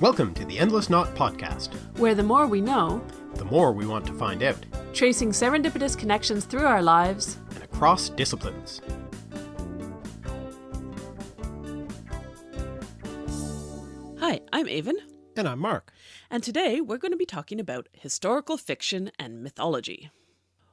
Welcome to the Endless Knot Podcast, where the more we know, the more we want to find out, tracing serendipitous connections through our lives and across disciplines. Hi, I'm Aven. And I'm Mark. And today we're going to be talking about historical fiction and mythology.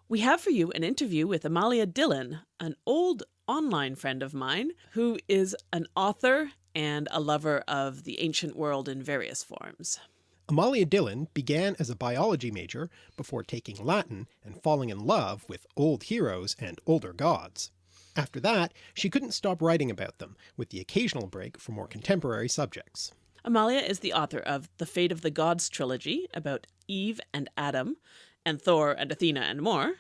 We have for you an interview with Amalia Dillin, an old online friend of mine who is an author and a lover of the ancient world in various forms. Amalia Dillin began as a biology major before taking Latin and falling in love with old heroes and older gods. After that, she couldn't stop writing about them, with the occasional break for more contemporary subjects. Amalia is the author of The Fate of the Gods trilogy about Eve and Adam, and Thor and Athena and more,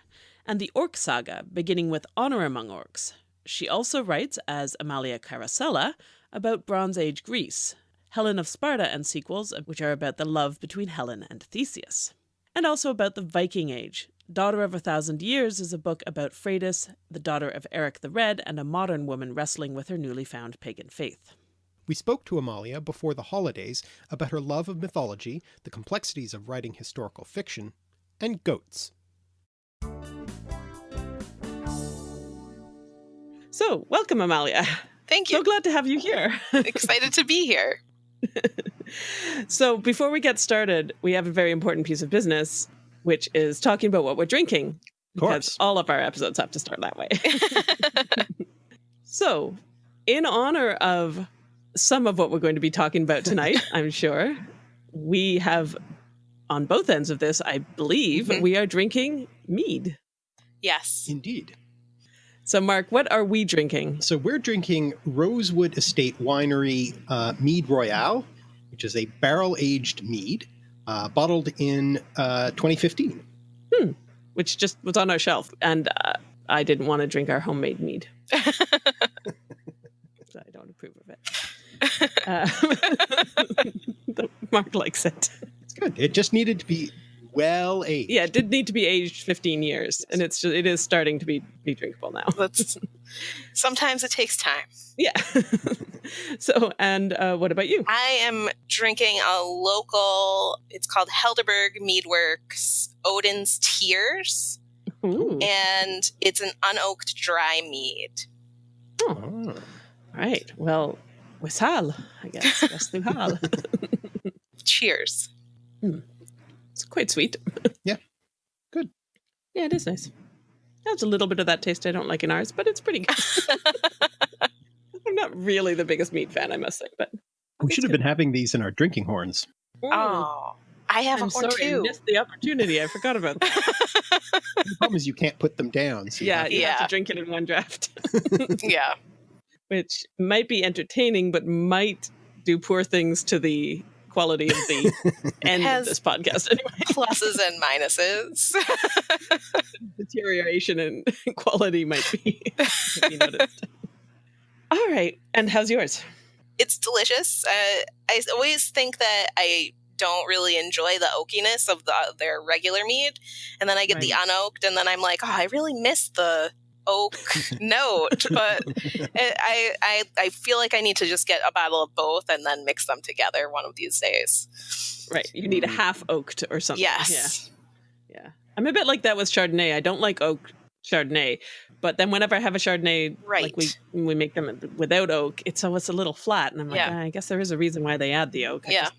and the Orc saga beginning with Honor Among Orcs. She also writes as Amalia Carosella about Bronze Age Greece, Helen of Sparta and sequels, which are about the love between Helen and Theseus. And also about the Viking Age. Daughter of a Thousand Years is a book about Freydis, the daughter of Eric the Red, and a modern woman wrestling with her newly found pagan faith. We spoke to Amalia before the holidays about her love of mythology, the complexities of writing historical fiction, and goats. So, welcome Amalia. Thank you. So glad to have you here. Excited to be here. so before we get started, we have a very important piece of business, which is talking about what we're drinking. Of Because all of our episodes have to start that way. so, in honor of some of what we're going to be talking about tonight, I'm sure, we have on both ends of this, I believe, mm -hmm. we are drinking mead. Yes. Indeed. So, Mark, what are we drinking? So, we're drinking Rosewood Estate Winery uh, Mead Royale, which is a barrel aged mead uh, bottled in uh, 2015. Hmm. Which just was on our shelf. And uh, I didn't want to drink our homemade mead. so I don't approve of it. Uh, Mark likes it. It's good. It just needed to be well aged. Yeah, it did need to be aged 15 years, and it's just, it is starting to be be drinkable now. That's sometimes it takes time. Yeah. so, and uh, what about you? I am drinking a local. It's called Helderberg Meadworks Odin's Tears, Ooh. and it's an unoaked dry mead. Oh. oh. Right. Well, Wishal, I guess. Hal. Cheers. Hmm. It's quite sweet. yeah. Good. Yeah, it is nice. Has a little bit of that taste I don't like in ours, but it's pretty good. I'm not really the biggest meat fan, I must say, but we should have good. been having these in our drinking horns. Oh, I have I'm a horn sorry, too. I missed the opportunity. I forgot about that. the problem is you can't put them down. So yeah, you yeah. have to drink it in one draft. yeah. Which might be entertaining, but might do poor things to the quality of the end of this podcast anyway. Pluses and minuses. Deterioration in quality might be, be noticed. All right. And how's yours? It's delicious. Uh, I always think that I don't really enjoy the oakiness of the, their regular mead. And then I get right. the unoaked, and then I'm like, oh, I really miss the oak note, but it, I, I I feel like I need to just get a bottle of both and then mix them together one of these days. Right, you need a half oaked or something. Yes. Yeah. yeah. I'm a bit like that with Chardonnay. I don't like oak Chardonnay, but then whenever I have a Chardonnay, right. like we we make them without oak, it's always a little flat, and I'm like, yeah. ah, I guess there is a reason why they add the oak. I yeah.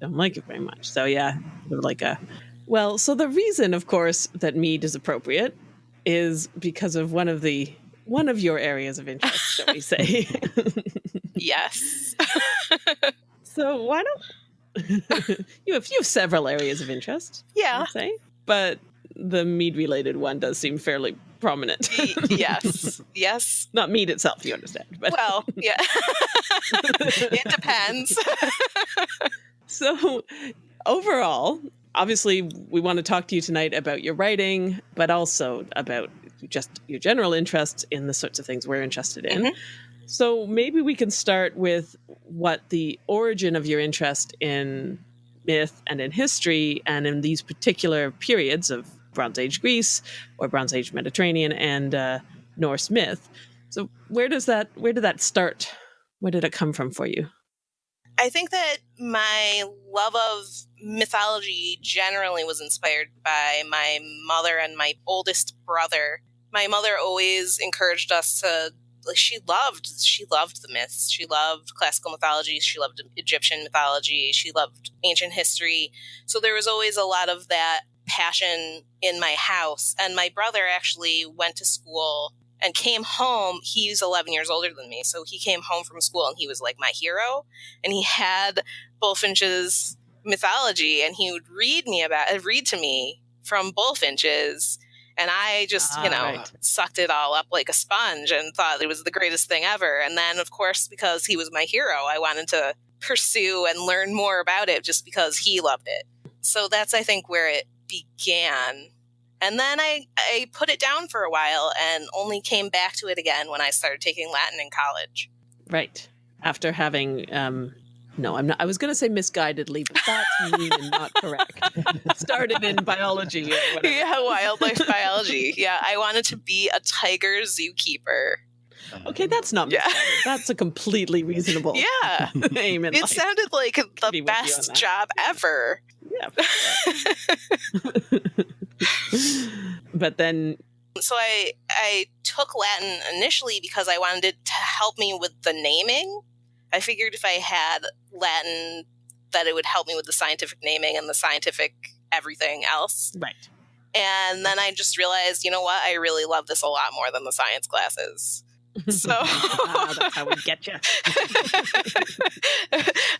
don't like it very much. So yeah, like a well, so the reason, of course, that mead is appropriate is because of one of the one of your areas of interest, shall we say? yes. so why don't you have you have several areas of interest? Yeah. Say, but the mead related one does seem fairly prominent. yes. Yes. Not mead itself, you understand. But well, yeah. it depends. so overall, obviously we want to talk to you tonight about your writing, but also about just your general interests in the sorts of things we're interested in. Mm -hmm. So maybe we can start with what the origin of your interest in myth and in history and in these particular periods of Bronze Age Greece or Bronze Age Mediterranean and uh, Norse myth. So where does that where did that start? Where did it come from for you? I think that my love of mythology generally was inspired by my mother and my oldest brother. My mother always encouraged us to like she loved she loved the myths. She loved classical mythology, she loved Egyptian mythology, she loved ancient history. So there was always a lot of that passion in my house. And my brother actually went to school and came home. He's 11 years older than me. So he came home from school and he was like my hero. And he had Bulfinch's mythology and he would read me about uh, read to me from Bulfinch's. And I just, ah, you know, right. sucked it all up like a sponge and thought it was the greatest thing ever. And then, of course, because he was my hero, I wanted to pursue and learn more about it just because he loved it. So that's, I think, where it began. And then I, I put it down for a while and only came back to it again when I started taking Latin in college. Right. After having, um, no, I'm not, I was going to say misguidedly, but that's mean and not correct. Started in biology. Yeah, wildlife biology. Yeah, I wanted to be a tiger zookeeper. Okay, that's not yeah. That's a completely reasonable yeah aim It life. sounded like the best job ever. Yeah. but then so I I took Latin initially because I wanted it to help me with the naming. I figured if I had Latin that it would help me with the scientific naming and the scientific everything else. Right. And then I just realized, you know what? I really love this a lot more than the science classes. So ah, that's how we get you.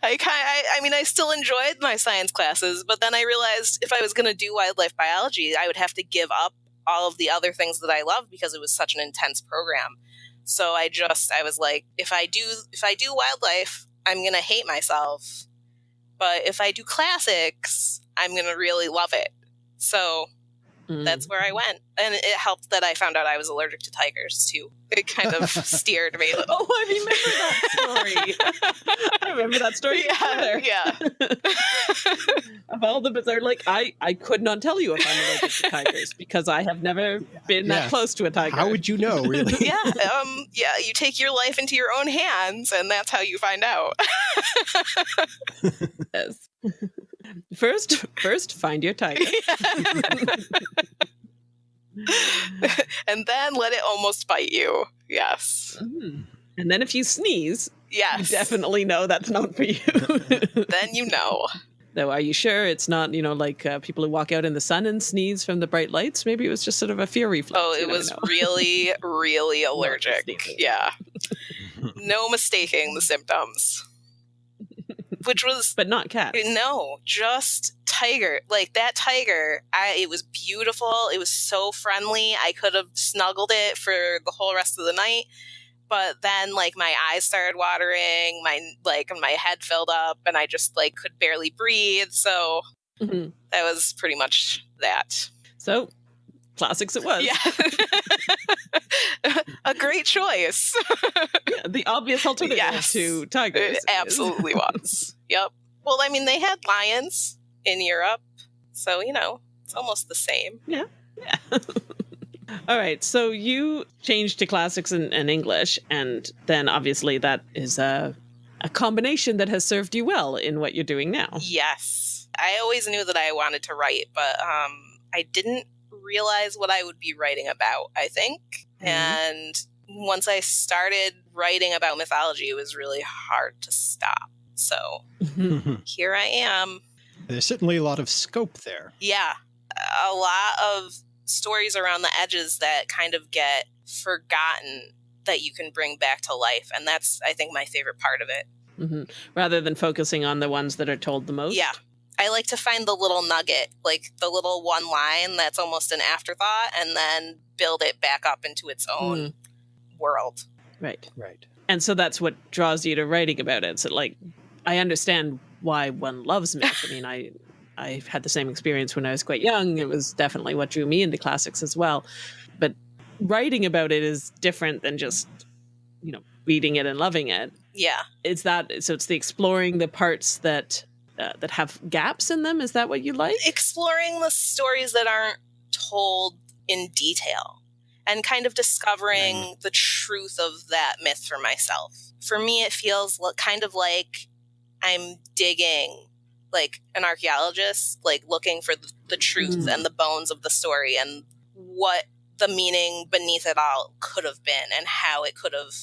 I I, I mean I still enjoyed my science classes, but then I realized if I was going to do wildlife biology, I would have to give up all of the other things that I love because it was such an intense program. So I just I was like if I do if I do wildlife, I'm going to hate myself. But if I do classics, I'm going to really love it. So Mm. That's where I went. And it helped that I found out I was allergic to tigers too. It kind of steered me. oh, I remember that story. I remember that story. Yeah. Yeah. of all the bizarre, like I, I could not tell you if I'm allergic to tigers because I have never been yeah. that close to a tiger. How would you know, really? yeah. Um, yeah. You take your life into your own hands, and that's how you find out. yes. First, first find your tiger. and then let it almost bite you. Yes. Mm. And then if you sneeze, yes. you definitely know that's not for you. then you know. Though, are you sure it's not, you know, like uh, people who walk out in the sun and sneeze from the bright lights? Maybe it was just sort of a fear reflex. Oh, it was really, really allergic. yeah. no mistaking the symptoms which was but not cats. No, just tiger. Like that tiger, I it was beautiful. It was so friendly. I could have snuggled it for the whole rest of the night. But then like my eyes started watering, my like my head filled up and I just like could barely breathe. So mm-hmm. that was pretty much that. So classics it was. Yeah. a great choice. the obvious alternative yes, to tigers. It absolutely was. Yep. Well, I mean, they had lions in Europe, so you know, it's almost the same. Yeah. Yeah. All right. So you changed to classics and, and English, and then obviously that is a a combination that has served you well in what you're doing now. Yes. I always knew that I wanted to write, but um, I didn't realize what I would be writing about, I think. Mm-hmm. And once I started writing about mythology, it was really hard to stop. So mm-hmm. here I am. There's certainly a lot of scope there. Yeah. A lot of stories around the edges that kind of get forgotten that you can bring back to life. And that's, I think, my favorite part of it. Mm-hmm. Rather than focusing on the ones that are told the most? Yeah. I like to find the little nugget, like the little one line that's almost an afterthought, and then build it back up into its own mm. World. Right. Right. And so that's what draws you to writing about it. So, like, I understand why one loves myth. I mean, I I had the same experience when I was quite young. It was definitely what drew me into classics as well. But writing about it is different than just, you know, reading it and loving it. Yeah. It's that so? It's the exploring the parts that uh, that have gaps in them. Is that what you like? Exploring the stories that aren't told in detail and kind of discovering mm. the truth of that myth for myself. For me, it feels kind of like I'm digging like an archaeologist, like looking for the, the truth mm. and the bones of the story and what the meaning beneath it all could have been and how it could have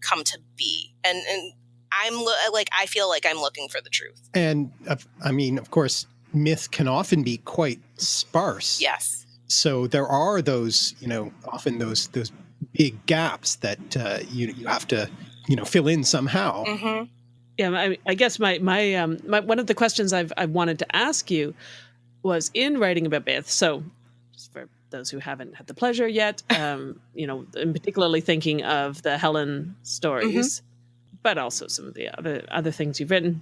come to be. And, and I'm lo- like, I feel like I'm looking for the truth. And uh, I mean, of course, myth can often be quite sparse. Yes. So there are those, you know, often those those big gaps that uh, you you have to, you know, fill in somehow. Mm-hmm. Yeah, I, I, guess my my um my, one of the questions I've I wanted to ask you was in writing about myth. So just for those who haven't had the pleasure yet, um, you know, in particularly thinking of the Helen stories, mm-hmm. but also some of the other other things you've written.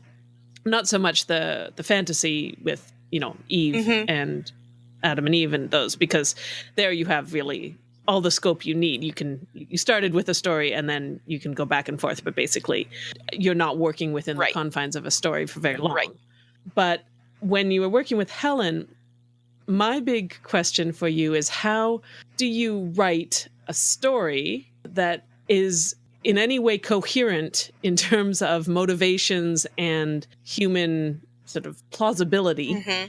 Not so much the the fantasy with you know Eve mm-hmm. and Adam and Eve and those because there you have really all the scope you need. You can you started with a story and then you can go back and forth, but basically you're not working within right. the confines of a story for very long. Right. But when you were working with Helen, my big question for you is how do you write a story that is in any way coherent in terms of motivations and human sort of plausibility mm-hmm.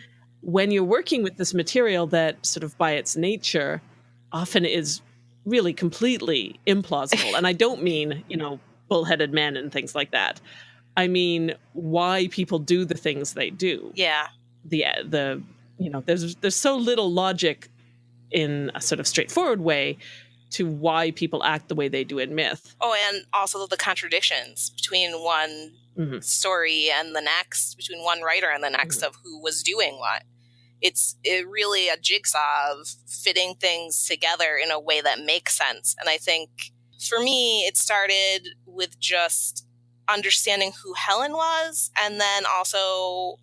When you're working with this material that sort of by its nature often is really completely implausible. and I don't mean, you know, bullheaded men and things like that. I mean why people do the things they do. Yeah. The the you know, there's there's so little logic in a sort of straightforward way to why people act the way they do in myth. Oh, and also the contradictions between one mm-hmm. story and the next, between one writer and the next mm-hmm. of who was doing what it's it really a jigsaw of fitting things together in a way that makes sense. And I think for me, it started with just understanding who Helen was and then also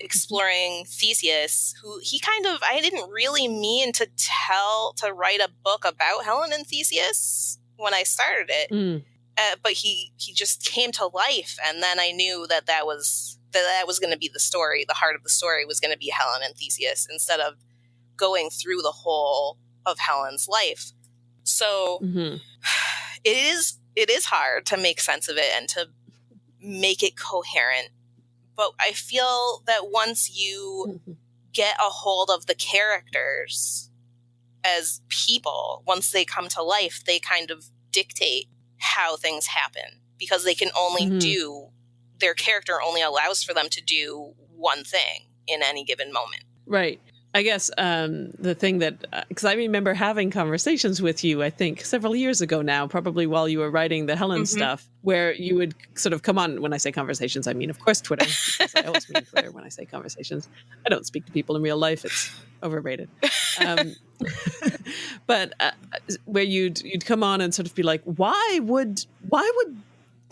exploring Theseus, who he kind of, I didn't really mean to tell, to write a book about Helen and Theseus when I started it. Mm. Uh, but he, he just came to life. And then I knew that that was that that was going to be the story. The heart of the story was going to be Helen and Theseus instead of going through the whole of Helen's life. So mm-hmm. it is it is hard to make sense of it and to make it coherent. But I feel that once you mm-hmm. get a hold of the characters as people, once they come to life, they kind of dictate how things happen because they can only mm-hmm. do their character only allows for them to do one thing in any given moment. Right. I guess um, the thing that, because uh, I remember having conversations with you, I think several years ago now, probably while you were writing the Helen mm-hmm. stuff, where you would sort of come on. When I say conversations, I mean, of course, Twitter. I always mean Twitter when I say conversations. I don't speak to people in real life; it's overrated. Um, but uh, where you'd you'd come on and sort of be like, "Why would why would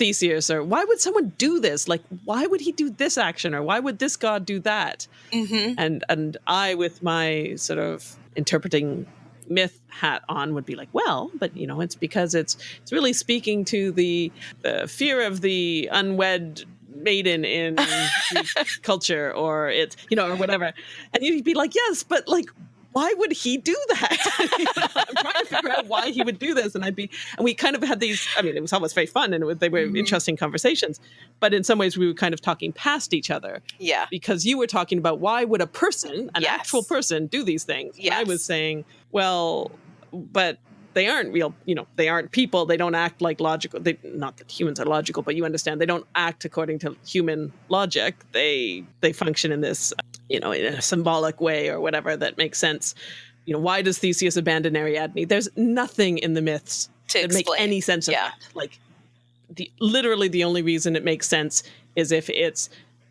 Theseus or why would someone do this? Like, why would he do this action or why would this god do that? Mm-hmm. And and I, with my sort of interpreting myth hat on, would be like, well, but you know, it's because it's it's really speaking to the the fear of the unwed maiden in culture or it's you know or whatever and you'd be like yes but like why would he do that? I'm trying to figure out why he would do this. And I'd be, and we kind of had these, I mean, it was almost very fun and was, they were mm-hmm. interesting conversations, but in some ways we were kind of talking past each other. Yeah. Because you were talking about why would a person, an yes. actual person, do these things? Yes. I was saying, well, but they aren't real you know they aren't people they don't act like logical they not that humans are logical but you understand they don't act according to human logic they they function in this you know, in a symbolic way or whatever that makes sense. You know, why does Theseus abandon Ariadne? There's nothing in the myths to that make any sense of yeah. that. Like, the literally the only reason it makes sense is if it's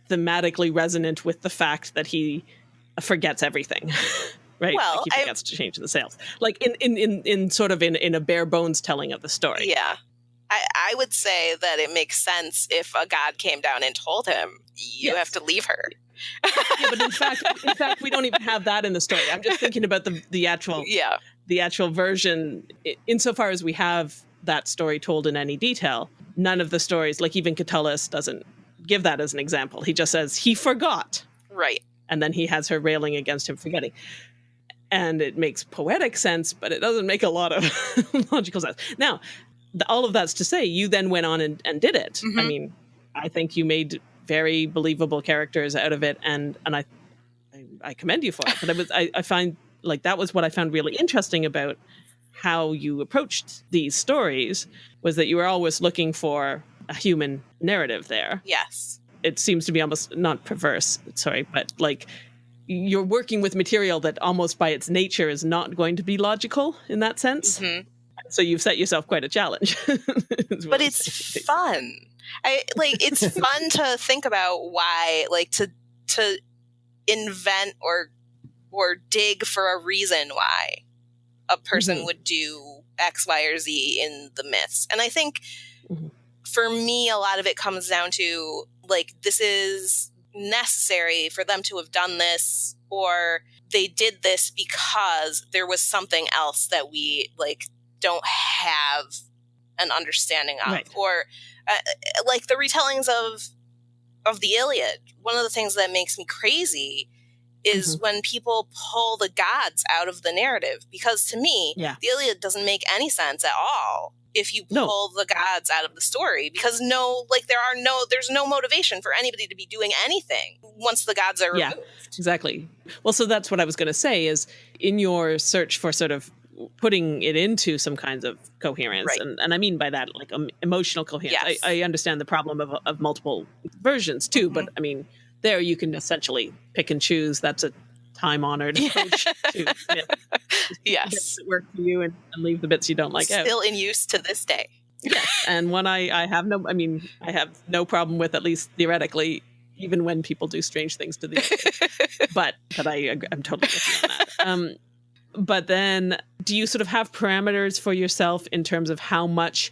thematically resonant with the fact that he forgets everything. right? Well, like he forgets I, to change the sails. Like in, in, in, in sort of in, in a bare bones telling of the story. Yeah. I, I would say that it makes sense if a god came down and told him, you yes. have to leave her yeah, but in fact, in fact, we don't even have that in the story. I'm just thinking about the the actual yeah the actual version. Insofar as we have that story told in any detail, none of the stories, like even Catullus, doesn't give that as an example. He just says he forgot, right, and then he has her railing against him forgetting. And it makes poetic sense, but it doesn't make a lot of logical sense. Now, the, all of that's to say, you then went on and, and did it. Mm-hmm. I mean, I think you made very believable characters out of it, and and I I, I commend you for it. But I was I, I find like that was what I found really interesting about how you approached these stories was that you were always looking for a human narrative there. Yes. It seems to be almost not perverse, sorry, but like you're working with material that almost by its nature is not going to be logical in that sense. Mhm. So you've set yourself quite a challenge. But it's saying. fun. I like it's fun to think about why like to to invent or or dig for a reason why a person Mhm. would do X, Y, or Z in the myths. And I think Mhm. for me, a lot of it comes down to like, this is necessary for them to have done this, or they did this because there was something else that we like don't have an understanding of. Right. Or uh, like the retellings of of the Iliad. One of the things that makes me crazy is Mm-hmm. when people pull the gods out of the narrative because to me Yeah. the Iliad doesn't make any sense at all if you No. pull the gods out of the story because no like there are no there's no motivation for anybody to be doing anything once the gods are Yeah. removed. Exactly. Well, so that's what I was going to say is in your search for sort of putting it into some kinds of coherence, Right. and, and I mean by that like um, emotional coherence. Yes. I, I understand the problem of, of multiple versions too, but Mm-hmm. I mean there you can essentially pick and choose. That's a time honored approach to Yes. work for you and, and leave the bits you don't like out. Still in use to this day. Yes, and one I I have no I mean I have no problem with at least theoretically, even when people do strange things to the but but I I'm totally with you on that. Um, but then, do you sort of have parameters for yourself in terms of how much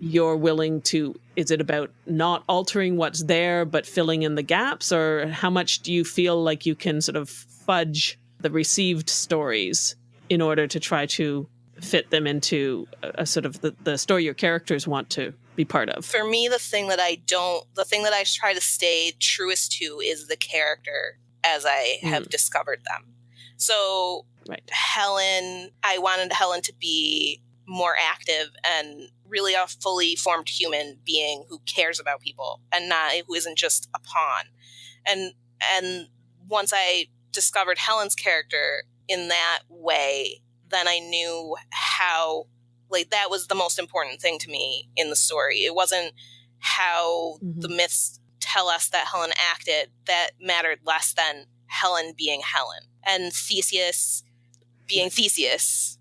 you're willing to? Is it about not altering what's there but filling in the gaps, or how much do you feel like you can sort of fudge the received stories in order to try to fit them into a, a sort of the, the story your characters want to be part of? For me the thing that I don't the thing that I try to stay truest to is the character as I have mm. discovered them. So Right. Helen, I wanted Helen to be more active and really a fully formed human being who cares about people and not who isn't just a pawn. And and once I discovered Helen's character in that way, then I knew how like that was the most important thing to me in the story. It wasn't how Mhm. the myths tell us that Helen acted that mattered less than Helen being Helen and Theseus being Theseus.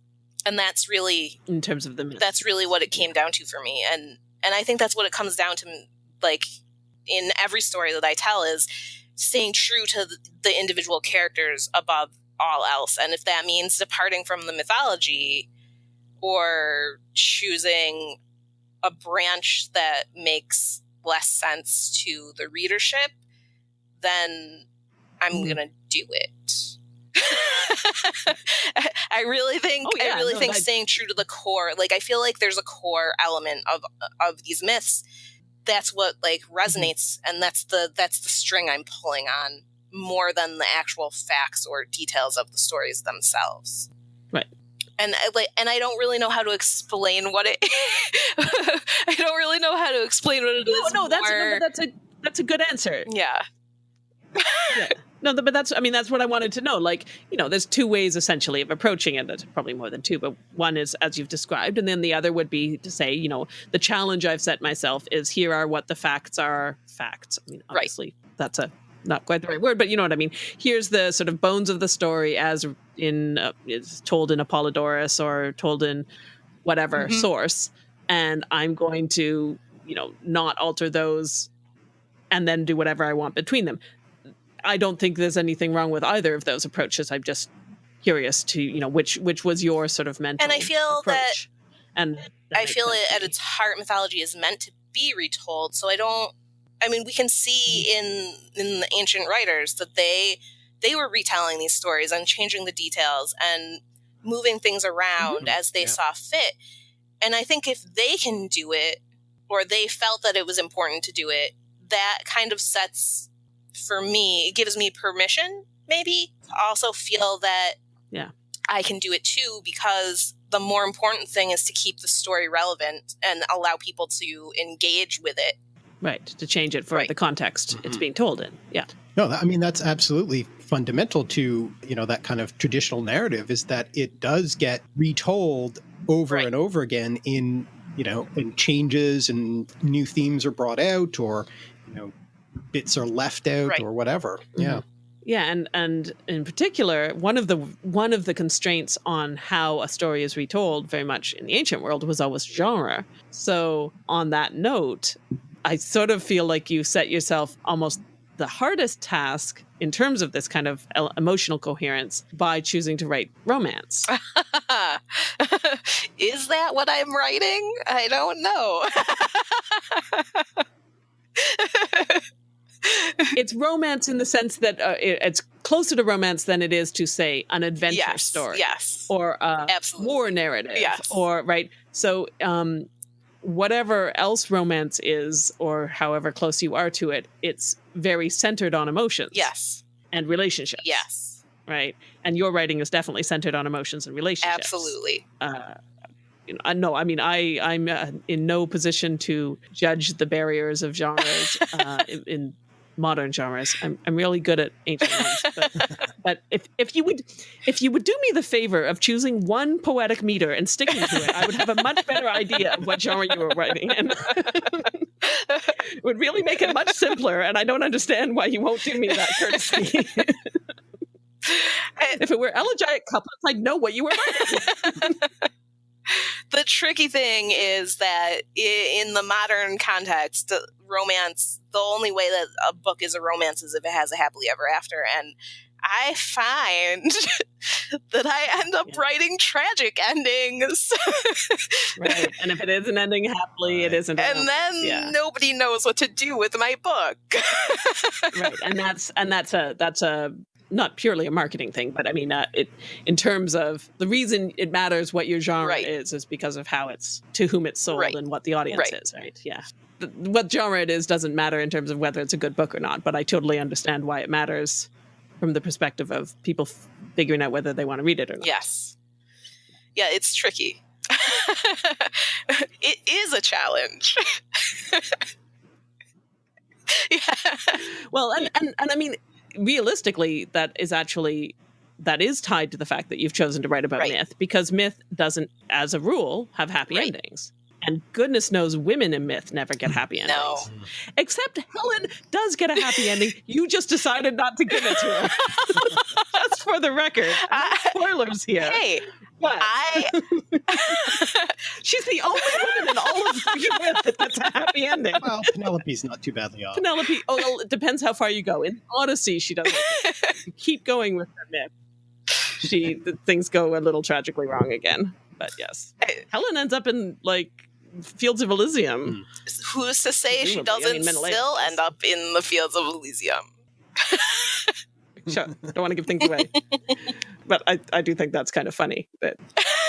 And that's really In terms of the myth. that's really what it came down to for me and and I think that's what it comes down to like in every story that I tell is staying true to the, the individual characters above all else and if that means departing from the mythology or choosing a branch that makes less sense to the readership then I'm Mhm. going to do it I really think Oh, yeah, I really no, think staying true to the core like I feel like there's a core element of of these myths that's what like Mm-hmm. resonates and that's the that's the string I'm pulling on more than the actual facts or details of the stories themselves. Right. And I like and I don't really know how to explain what it I don't really know how to explain what it is. no, no, that's no, more- but that's a that's a good answer. yeah. Yeah. No, but that's I mean that's what I wanted to know. Like, you know, there's two ways essentially of approaching it. There's probably more than two, but one is as you've described, and then the other would be to say, you know, the challenge I've set myself is here are what the facts are. Facts. I mean, Right. obviously that's a not quite the right word, but you know what I mean. Here's the sort of bones of the story as in uh, is told in Apollodorus or told in whatever Mhm. source, and I'm going to, you know, not alter those and then do whatever I want between them. I don't think there's anything wrong with either of those approaches. I'm just curious to, you know, which which was your sort of mental And I feel that- and that I feel it at its heart mythology is meant to be retold. So I don't I mean we can see Mm-hmm. in in the ancient writers that they they were retelling these stories and changing the details and moving things around Mm-hmm. as they yeah. saw fit. And I think if they can do it or they felt that it was important to do it, that kind of sets for me, it gives me permission maybe to also feel that Yeah. I can do it too because the more important thing is to keep the story relevant and allow people to engage with it Right, to change it for Right. the context it's Mhm. being told in. Yeah. No, I mean that's absolutely fundamental to you know that kind of traditional narrative is that it does get retold over Right. and over again in you know in changes and new themes are brought out or you know bits are left out Right. or whatever. Mm-hmm. Yeah. Yeah, and and in particular, one of the one of the constraints on how a story is retold, very much in the ancient world, was always genre. So on that note, I sort of feel like you set yourself almost the hardest task in terms of this kind of emotional coherence by choosing to write romance. Is that what I'm writing? I don't know. it's romance in the sense that uh, it, it's closer to romance than it is to say an adventure yes. story. Yes. or a Absolutely. war narrative Yes. or right so um whatever else romance is or however close you are to it it's very centered on emotions yes. and relationships Yes. right and your writing is definitely centered on emotions and relationships Absolutely. uh you no, I mean, I I'm uh, in no position to judge the barriers of genres uh, in, in modern genres. I'm I'm really good at ancient ones, but, but if if you would if you would do me the favor of choosing one poetic meter and sticking to it, I would have a much better idea of what genre you were writing, and it would really make it much simpler. And I don't understand why you won't do me that courtesy. if it were elegiac couplets, I'd know what you were writing. the tricky thing is that in the modern context, romance, the only way that a book is a romance is if it has a happily ever after. And I find that I end up Yeah. writing tragic endings. right, and if it isn't ending happily, it isn't. and then yeah. nobody knows what to do with my book. right and that's and that's a that's a not purely a marketing thing but i mean uh, it in terms of the reason it matters what your genre Right. is is because of how it's to whom it's sold Right. and what the audience Right. is right yeah The- what genre it is doesn't matter in terms of whether it's a good book or not but i totally understand why it matters from the perspective of people figuring out whether they want to read it or not yes. Yeah, it's tricky. it is a challenge. yeah. well and, and and i mean realistically that is actually that is tied to the fact that you've chosen to write about Right. myth because myth doesn't as a rule have happy Right. endings and goodness knows women in myth never get happy endings No. except helen does get a happy ending you just decided not to give it to her just for the record I- uh, spoilers here Hey, but I she's the only woman in all of freaking myth that gets a happy ending Well, Penelope's not too badly off. Penelope. Oh, well, it depends how far you go. In Odyssey, she doesn't. keep going with her myth. She the things go a little tragically wrong again. But yes, I- Helen ends up in like Fields of Elysium. who's to say she Presumably. I doesn't mean, still end up in the fields of Elysium? Sure, don't want to give things away, but I, I do think that's kind of funny. That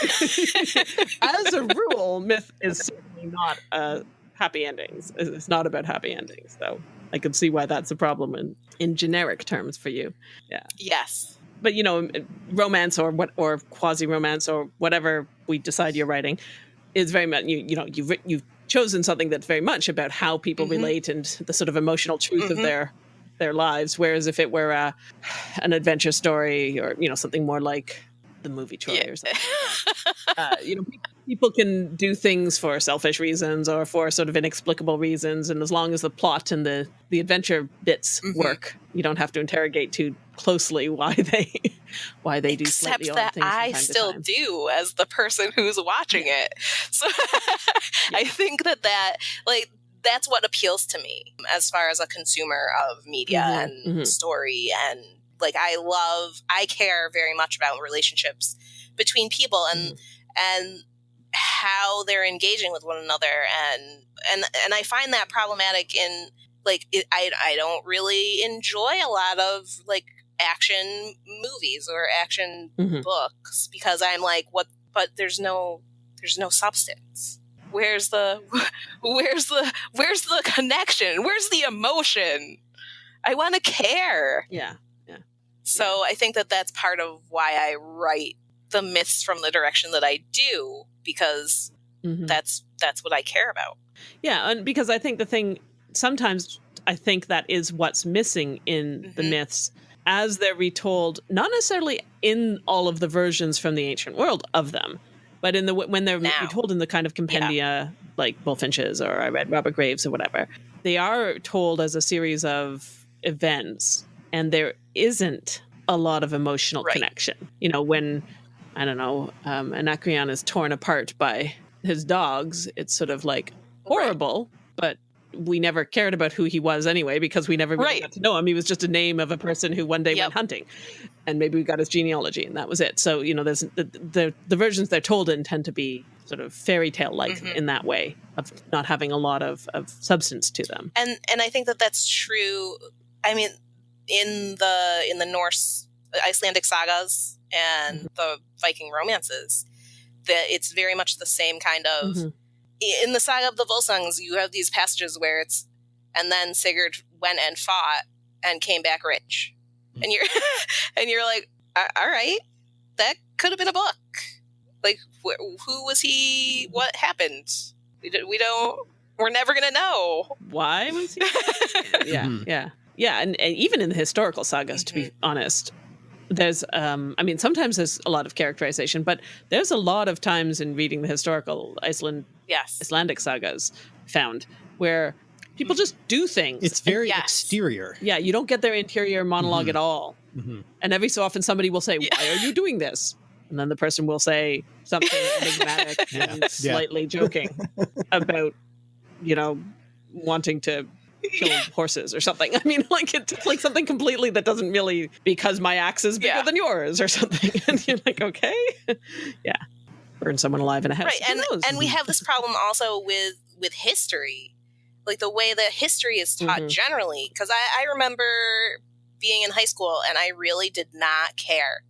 as a rule, myth is certainly not uh, happy endings. It's not about happy endings, so I can see why that's a problem in in generic terms for you. Yeah. Yes. but you know romance or what or quasi romance or whatever we decide you're writing is very much you you know you've you've chosen something that's very much about how people Mhm. relate and the sort of emotional truth of Mhm. their their lives whereas if it were a, an adventure story or you know something more like the movie Troy Yeah. or something uh, you know people can do things for selfish reasons or for sort of inexplicable reasons and as long as the plot and the the adventure bits Mhm. work you don't have to interrogate too closely why they why they do Except that I still do as the person who's watching it. So I think that that like that's what appeals to me as far as a consumer of media Mhm, and mhm. story and like I love I care very much about relationships between people and Mm-hmm. and how they're engaging with one another and and and I find that problematic in like it, I I don't really enjoy a lot of like action movies or action Mhm. books because I'm like what but there's no there's no substance where's the where's the where's the connection where's the emotion I want to care yeah Yeah. so I think that that's part of why I write the myths from the direction that I do because Mhm. that's that's what I care about. yeah and because i think the thing sometimes I think that is what's missing in the Mhm. myths as they're retold, not necessarily in all of the versions from the ancient world of them, but in the when they're Now. retold in the kind of compendia like Bulfinch's or I read Robert Graves or whatever. They are told as a series of events, and there isn't a lot of emotional Right. connection. You know, when I don't know, um, Anacreon is torn apart by his dogs, it's sort of like horrible, but we never cared about who he was anyway because we never really Right. got to know him. He was just a name of a person who one day Yep. went hunting, and maybe we got his genealogy, and that was it. So you know, there's the the, the versions they're told in tend to be sort of fairy tale like Mhm. in that way of not having a lot of of substance to them. and and I think that that's true. I mean, in the in the Norse Icelandic sagas and Mm-hmm. the Viking romances, that it's very much the same kind of. Mhm. In the saga of the Volsungs, you have these passages where it's, and then Sigurd went and fought and came back rich, and you're and you're like, all right, that could have been a book. Like, wh- who was he? What happened? We, d- we don't. We're never gonna know. Why was he? yeah, Mhm. yeah, yeah, and, and even in the historical sagas, to be honest, there's, um, I mean, sometimes there's a lot of characterization, but there's a lot of times in reading the historical Iceland Yes. Icelandic sagas found where people just do things. It's very Yes. exterior. yeah, you don't get their interior monolog Mhm. at all. Mhm. And every so often somebody will say, Yeah. Why are you doing this? And then the person will say something enigmatic Yeah. and Yeah. slightly joking about, you know, wanting to kill horses or something. I mean, like it's like something completely that doesn't really because my axe is bigger Yeah. than yours or something. And you're like, okay, yeah, burn someone alive in a house. right and and we have this problem also with with history like the way that history is taught Mhm. generally because I, I remember being in high school and i really did not care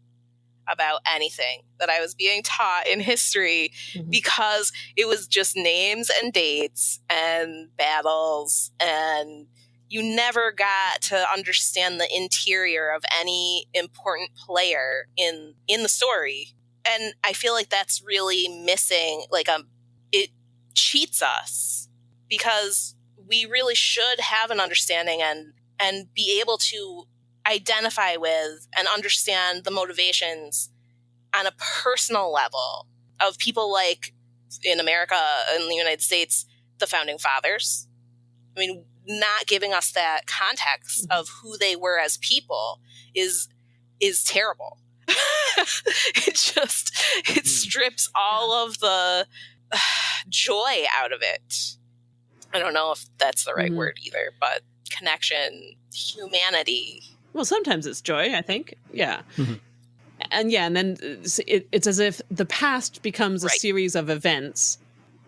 about anything that i was being taught in history Mhm. because it was just names and dates and battles and you never got to understand the interior of any important player in in the story and i feel like that's really missing like um it cheats us because we really should have an understanding and and be able to identify with and understand the motivations on a personal level of people like in America in the United States the founding fathers i mean not giving us that context of who they were as people is is terrible it just it Mhm. strips all of the joy out of it i don't know if that's the right Mhm. word either but connection humanity Well, sometimes it's joy, I think. Yeah. Mhm. And yeah, and then it's- it, it's as if the past becomes a series of events,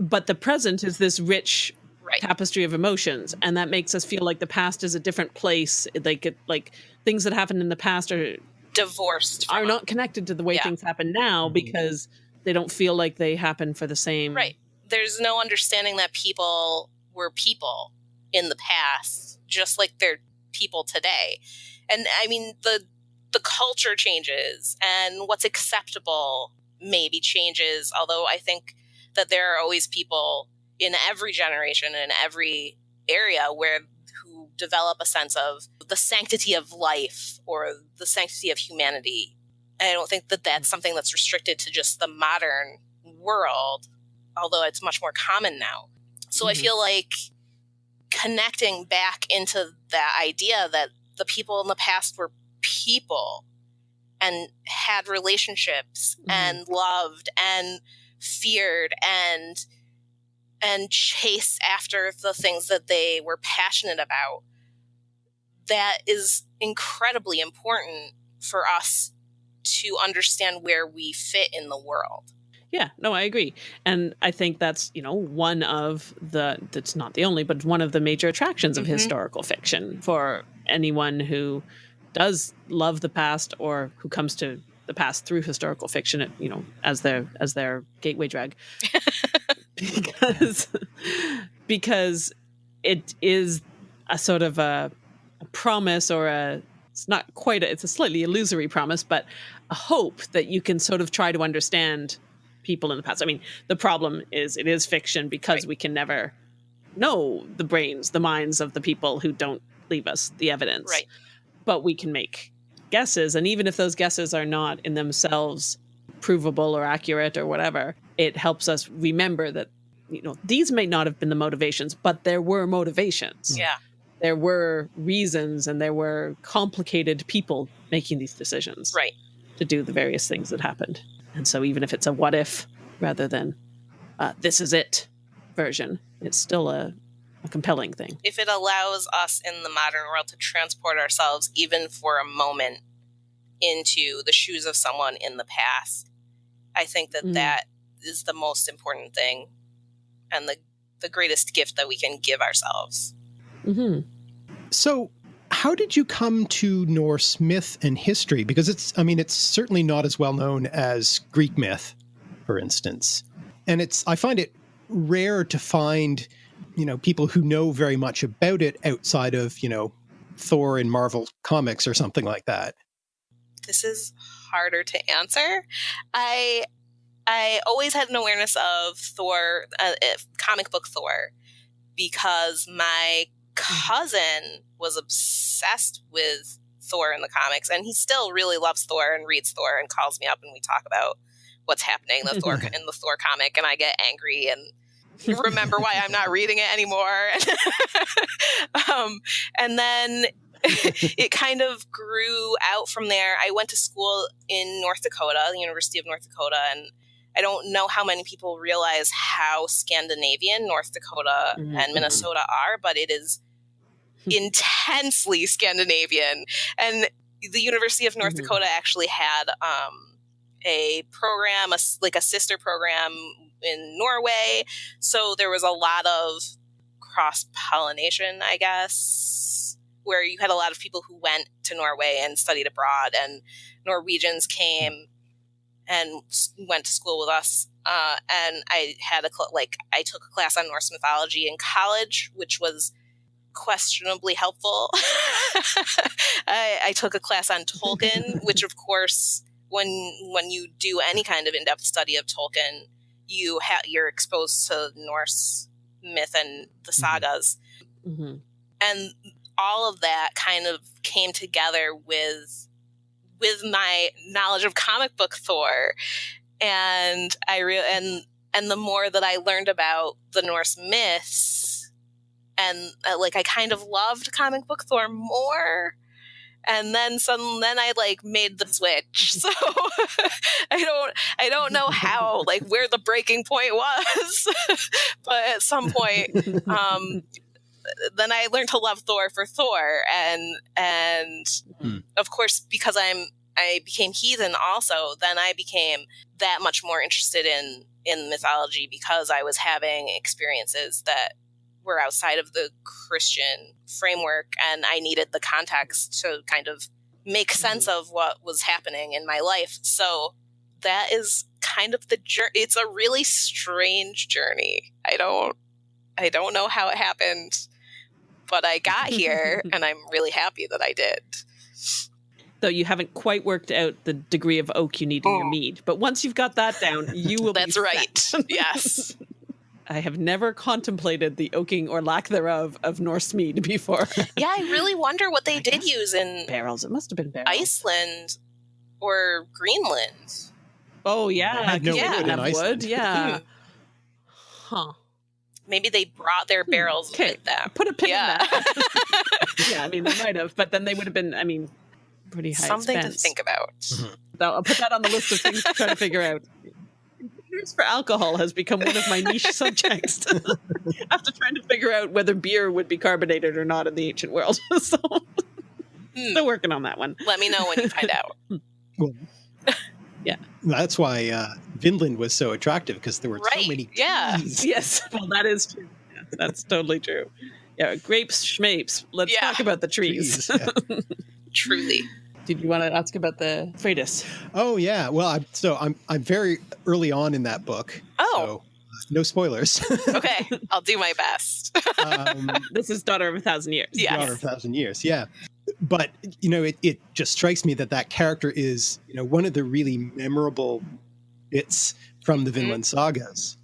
but the present is this rich right tapestry of emotions, and that makes us feel like the past is a different place. Like it, like things that happened in the past are divorced from are not connected to the way Yeah. things happen now Mhm. because they don't feel like they happen for the same. right there's no understanding that people were people in the past just like they're people today and i mean the the culture changes and what's acceptable maybe changes although i think that there are always people in every generation and every area where who develop a sense of the sanctity of life or the sanctity of humanity. And i don't think that that's something that's restricted to just the modern world although it's much more common now. So i Mhm. feel like connecting back into that idea that the people in the past were people and had relationships Mhm. and loved and feared and and chased after the things that they were passionate about that is incredibly important for us to understand where we fit in the world Yeah, no, I agree. And I think that's, you know, one of the, that's not the only, but one of the major attractions of Mhm. historical fiction for anyone who does love the past or who comes to the past through historical fiction, you know, as their, as their gateway drug. because, because it is a sort of a, a promise or a, it's not quite a, it's a slightly illusory promise, but a hope that you can sort of try to understand people in the past. I mean, the problem is it is fiction because Right. we can never know the brains, the minds of the people who don't leave us the evidence. Right. But we can make guesses. And even if those guesses are not in themselves provable or accurate or whatever, it helps us remember that, you know, these may not have been the motivations, but there were motivations. Yeah. There were reasons and there were complicated people making these decisions. Right. To do the various things that happened. And so even if it's a what if rather than uh, this is it version, it's still a, a compelling thing. If it allows us in the modern world to transport ourselves even for a moment into the shoes of someone in the past, I think that Mm. that is the most important thing and the the greatest gift that we can give ourselves. hmm So, how did you come to Norse myth and history? Because it's, I mean, it's certainly not as well known as Greek myth, for instance. And it's, I find it rare to find, you know, people who know very much about it outside of, you know, Thor in Marvel comics or something like that. This is harder to answer. I I always had an awareness of Thor, uh, uh, comic book Thor, because my cousin was obsessed with Thor in the comics, and he still really loves Thor and reads Thor and calls me up and we talk about what's happening in the Thor in the Thor comic, and I get angry and remember why I'm not reading it anymore. um, and then it kind of grew out from there. I went to school in North Dakota, the University of North Dakota, and I don't know how many people realize how Scandinavian North Dakota Mhm. and Minnesota are, but it is intensely Scandinavian. And the University of North Mhm. Dakota actually had um, a program, a like a sister program in Norway. So there was a lot of cross pollination, I guess, where you had a lot of people who went to Norway and studied abroad, and Norwegians came and went to school with us. Uh, and I had a cl- like I took a class on Norse mythology in college, which was questionably helpful. I, I took a class on Tolkien, which of course, when when you do any kind of in depth study of Tolkien, you ha- you're exposed to Norse myth and the sagas, hmm and all of that kind of came together with with my knowledge of comic book Thor, and I real and and the more that I learned about the Norse myths, and uh, like I kind of loved comic book Thor more. And then some, then I like made the switch. So I don't, I don't know how, like where the breaking point was, but at some point, um, then I learned to love Thor for Thor, and and Hmm. of course because I'm I became heathen also. Then I became that much more interested in in mythology because I was having experiences that were outside of the Christian framework, and I needed the context to kind of make mm-hmm. sense of what was happening in my life. So that is kind of the journey. It's a really strange journey. I don't I don't know how it happened, but I got here and I'm really happy that I did. Though you haven't quite worked out the degree of oak you need in your Oh. mead. But once you've got that down, you will That's right. yes. I have never contemplated the oaking or lack thereof of Norse mead before. Yeah, I really wonder what they I did use in barrels. It must have been barrels. Iceland or Greenland. Oh yeah, I had no 'cause you wood didn't in have Iceland. wood. Yeah. huh. Maybe they brought their barrels Hmm, Okay. with them. Put a pin Yeah. in that. yeah, I mean they might have, but then they would have been. I mean, pretty high Something expense. to think about. I'll I'll put that on the list of things to try to figure out. Computers for alcohol has become one of my niche subjects. After trying to figure out whether beer would be carbonated or not in the ancient world, so Hmm. still working on that one. Let me know when you find out. Yeah. That's why uh, Vinland was so attractive because there were Right, so many yeah. trees. Yes, well, that is true. Yeah, that's totally true. Yeah, grapes, schmapes. Let's Yeah. talk about the trees. Trees, yeah. Truly. Did you want to ask about the Freydis? Oh yeah. Well, I'm, so I'm I'm very early on in that book. Oh, So uh, no spoilers. okay. I'll do my best. um, This is Daughter of a Thousand Years. Yes. Daughter of a Thousand Years. Yeah. But you know, it, it just strikes me that that character is you know one of the really memorable bits from the Vinland sagas.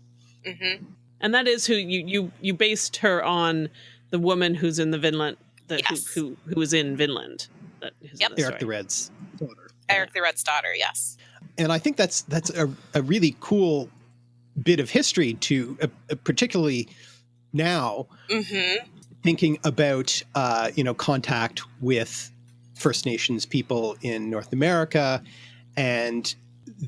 hmm And that is who you you you based her on the woman who's in the Vinland that Yes. who, who who was in Vinland. That is Yep. the Eric the. Red's daughter. Eric the Red's daughter, yes. and I think that's that's a, a really cool bit of history to uh, uh, particularly now Mm-hmm. thinking about uh, you know contact with First Nations people in North America and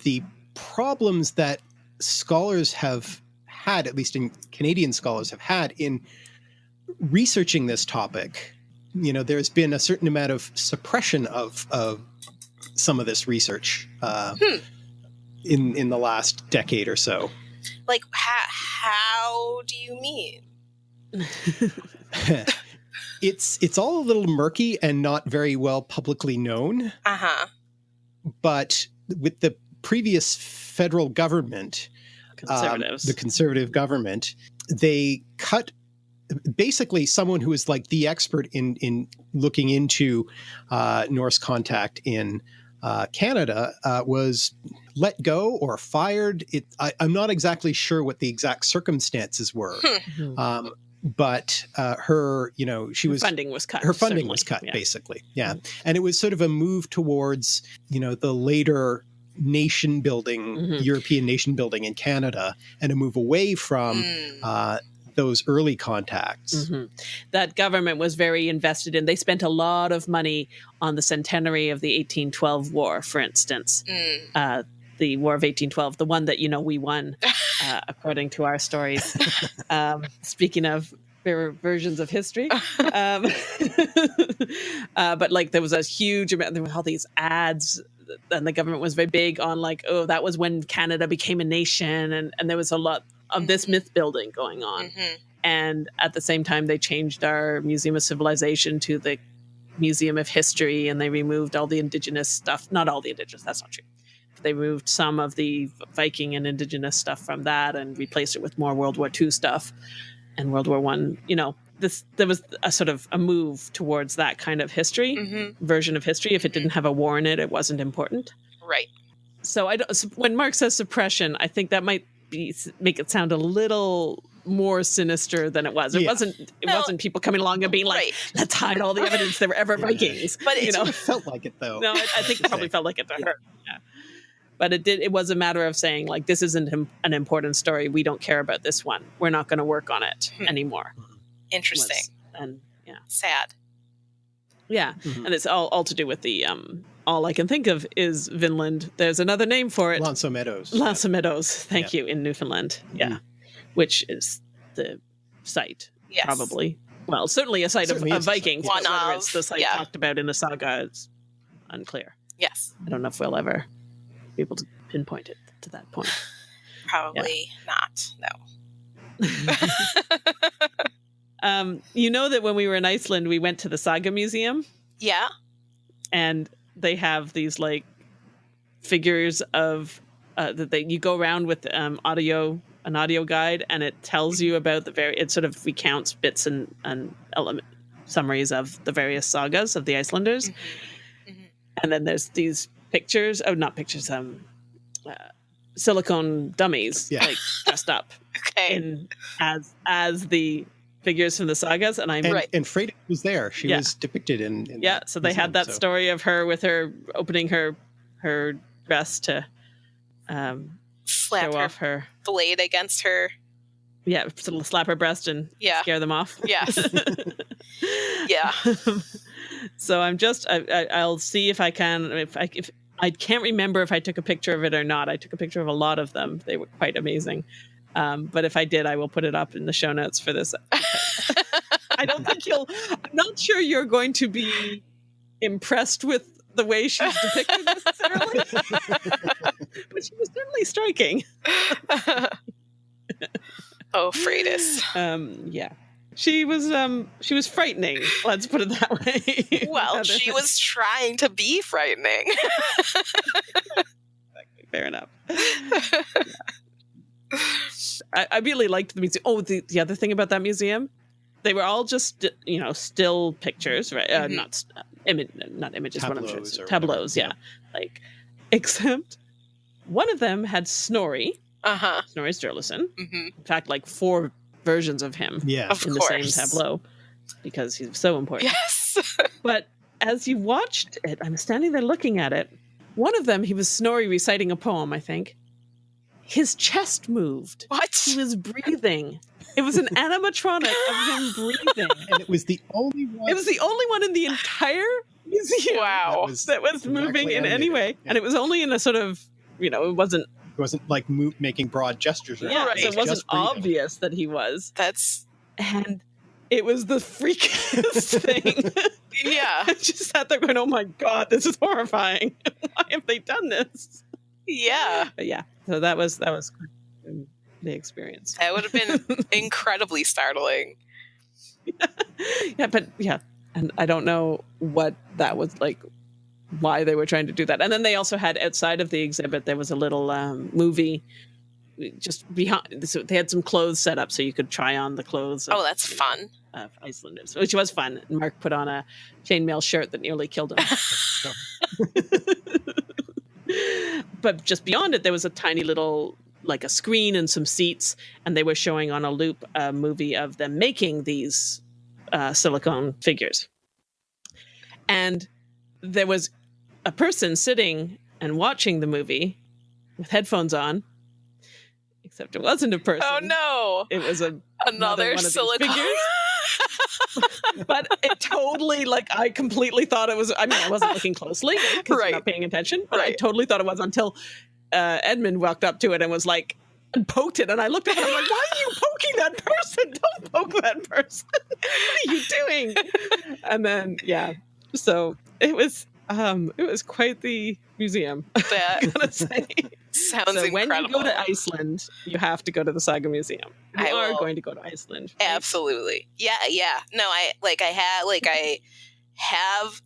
the problems that scholars have had, at least in Canadian scholars have had in researching this topic. You know, there's been a certain amount of suppression of of some of this research uh, Hmm. in in the last decade or so. Like, ha- how do you mean? it's it's all a little murky and not very well publicly known. Uh huh. But with the previous federal government, um, Conservatives. the conservative government, they cut basically someone who is like the expert in in looking into uh, Norse contact in uh, Canada uh, was let go or fired. It, I, I'm not exactly sure what the exact circumstances were, Mhm. um, but uh, her, you know, she Her was funding was cut. her funding certainly. was cut Yeah. basically yeah and it was sort of a move towards you know the later nation building Mhm. european nation building in canada and a move away from Mm. uh, those early contacts Mhm. That government was very invested in. They spent a lot of money on the centenary of the 1812 war, for instance. Mm. Uh, the War of 1812, the one that you know we won, uh, according to our stories. um, speaking of ver- versions of history, um, uh, but like there was a huge amount. There were all these ads, and the government was very big on like, oh, that was when Canada became a nation, and and there was a lot of this Mhm. myth building going on Mhm. and at the same time they changed our museum of civilization to the museum of history and they removed all the indigenous stuff not all the indigenous that's not true they removed some of the viking and indigenous stuff from that and replaced it with more world war ii stuff and world war one you know this there was a sort of a move towards that kind of history Mhm. version of history if it didn't have a war in it it wasn't important Right. so I don't, when Mark says suppression, I think that might be make it sound a little more sinister than it was. It Yeah. wasn't. It No. wasn't people coming along and being like, right. "Let's hide all the evidence there were ever Vikings." But you it's know, it felt like it though no, I, I think it probably felt like it to her. Yeah. But it did. It was a matter of saying like, "This isn't an important story. We don't care about this one. We're not going to work on it Hmm. anymore." Interesting. Was- and yeah, Sad. yeah, Mhm. and it's all all to do with the um. All I can think of is Vinland. There's another name for it. L'Anse aux Meadows L'Anse aux Meadows, thank you, in Newfoundland. Yeah. Mhm. Which is the site, Yes. probably. Well, certainly a site of, Certainly of is a site. Vikings, One but whether of, it's the site yeah. talked about in the saga is unclear. Yes. I don't know if we'll ever be able to pinpoint it to that point. Probably not. No. um, you know that when we were in Iceland, we went to the Saga Museum yeah. and they have these like figures of uh, that they you go around with um, audio an audio guide and it tells you about the very it sort of recounts bits and and element summaries of the various sagas of the Icelanders Mhm. and then there's these pictures oh not pictures um uh, silicone dummies Yeah. like dressed up Okay. in as as the figures from the sagas and I'm and, Right. and Freda was there she Yeah. was depicted in, in yeah so they had museum, that so- story of her with her opening her her dress to um Slap show her off her blade against her. yeah to slap her breast and Yeah. scare them off Yes. Yeah. so i'm just I, I, i'll see if i can if i if i can't remember if i took a picture of it or not i took a picture of a lot of them they were quite amazing um, but if i did i will put it up in the show notes for this i don't think you'll i'm not sure you're going to be impressed with the way she's depicted necessarily but she was certainly striking. Oh, Freydis. um yeah. She was um she was frightening let's put it that way. Well, she was trying to be frightening. fair enough I, I really liked the museum oh the, the other thing about that museum they were all just you know still pictures right uh, Mhm. not s- uh, imi- not images what i'm Tableaus sure tableaus whatever, yeah like except one of them had snorri Uh-huh. Snorri Sturluson. hmm In fact, like four versions of him Yeah. Of in the same tableau because he's so important. Yes. But as you watched it, I'm standing there looking at it. One of them, he was Snorri reciting a poem, I think. His chest moved. what? He was breathing. It was an animatronic of him breathing. And it was the only one. It was the only one in the entire museum Wow. was, that was moving directly in any way. Yeah. And it was only in a sort of, you know, it wasn't, It wasn't like mo- making broad gestures. Or yeah, Right. so it wasn't obvious that he was. That's And it was the freakiest thing. yeah. I just sat there going, oh my God, this is horrifying. Why have they done this? Yeah. But yeah, so that was, that was the experience. That would have been incredibly startling. yeah, but yeah, and I don't know what that was like, why they were trying to do that. And then they also had outside of the exhibit, there was a little um, movie just behind. So they had some clothes set up so you could try on the clothes. Of, Oh, that's fun. Of Icelanders, which was fun. And Mark put on a chainmail shirt that nearly killed him. but just beyond it, there was a tiny little like a screen and some seats, and they were showing on a loop a movie of them making these uh, silicone figures. And there was a person sitting and watching the movie with headphones on, except it wasn't a person. Oh no. It was a Another these silicone. but it totally like I completely thought it was. I mean, I wasn't looking closely because Right. not paying attention, but I totally thought it was until uh, Edmund walked up to it and was like and poked it, and I looked at him I'm like, "Why are you poking that person? Don't poke that person! what are you doing?" and then yeah, so it was um it was quite the museum. that I gotta say. sounds so when incredible. you go to Iceland, you have to go to the Saga Museum. You I are will. going to go to Iceland. right? Absolutely. Yeah, yeah. No, I like I had like I have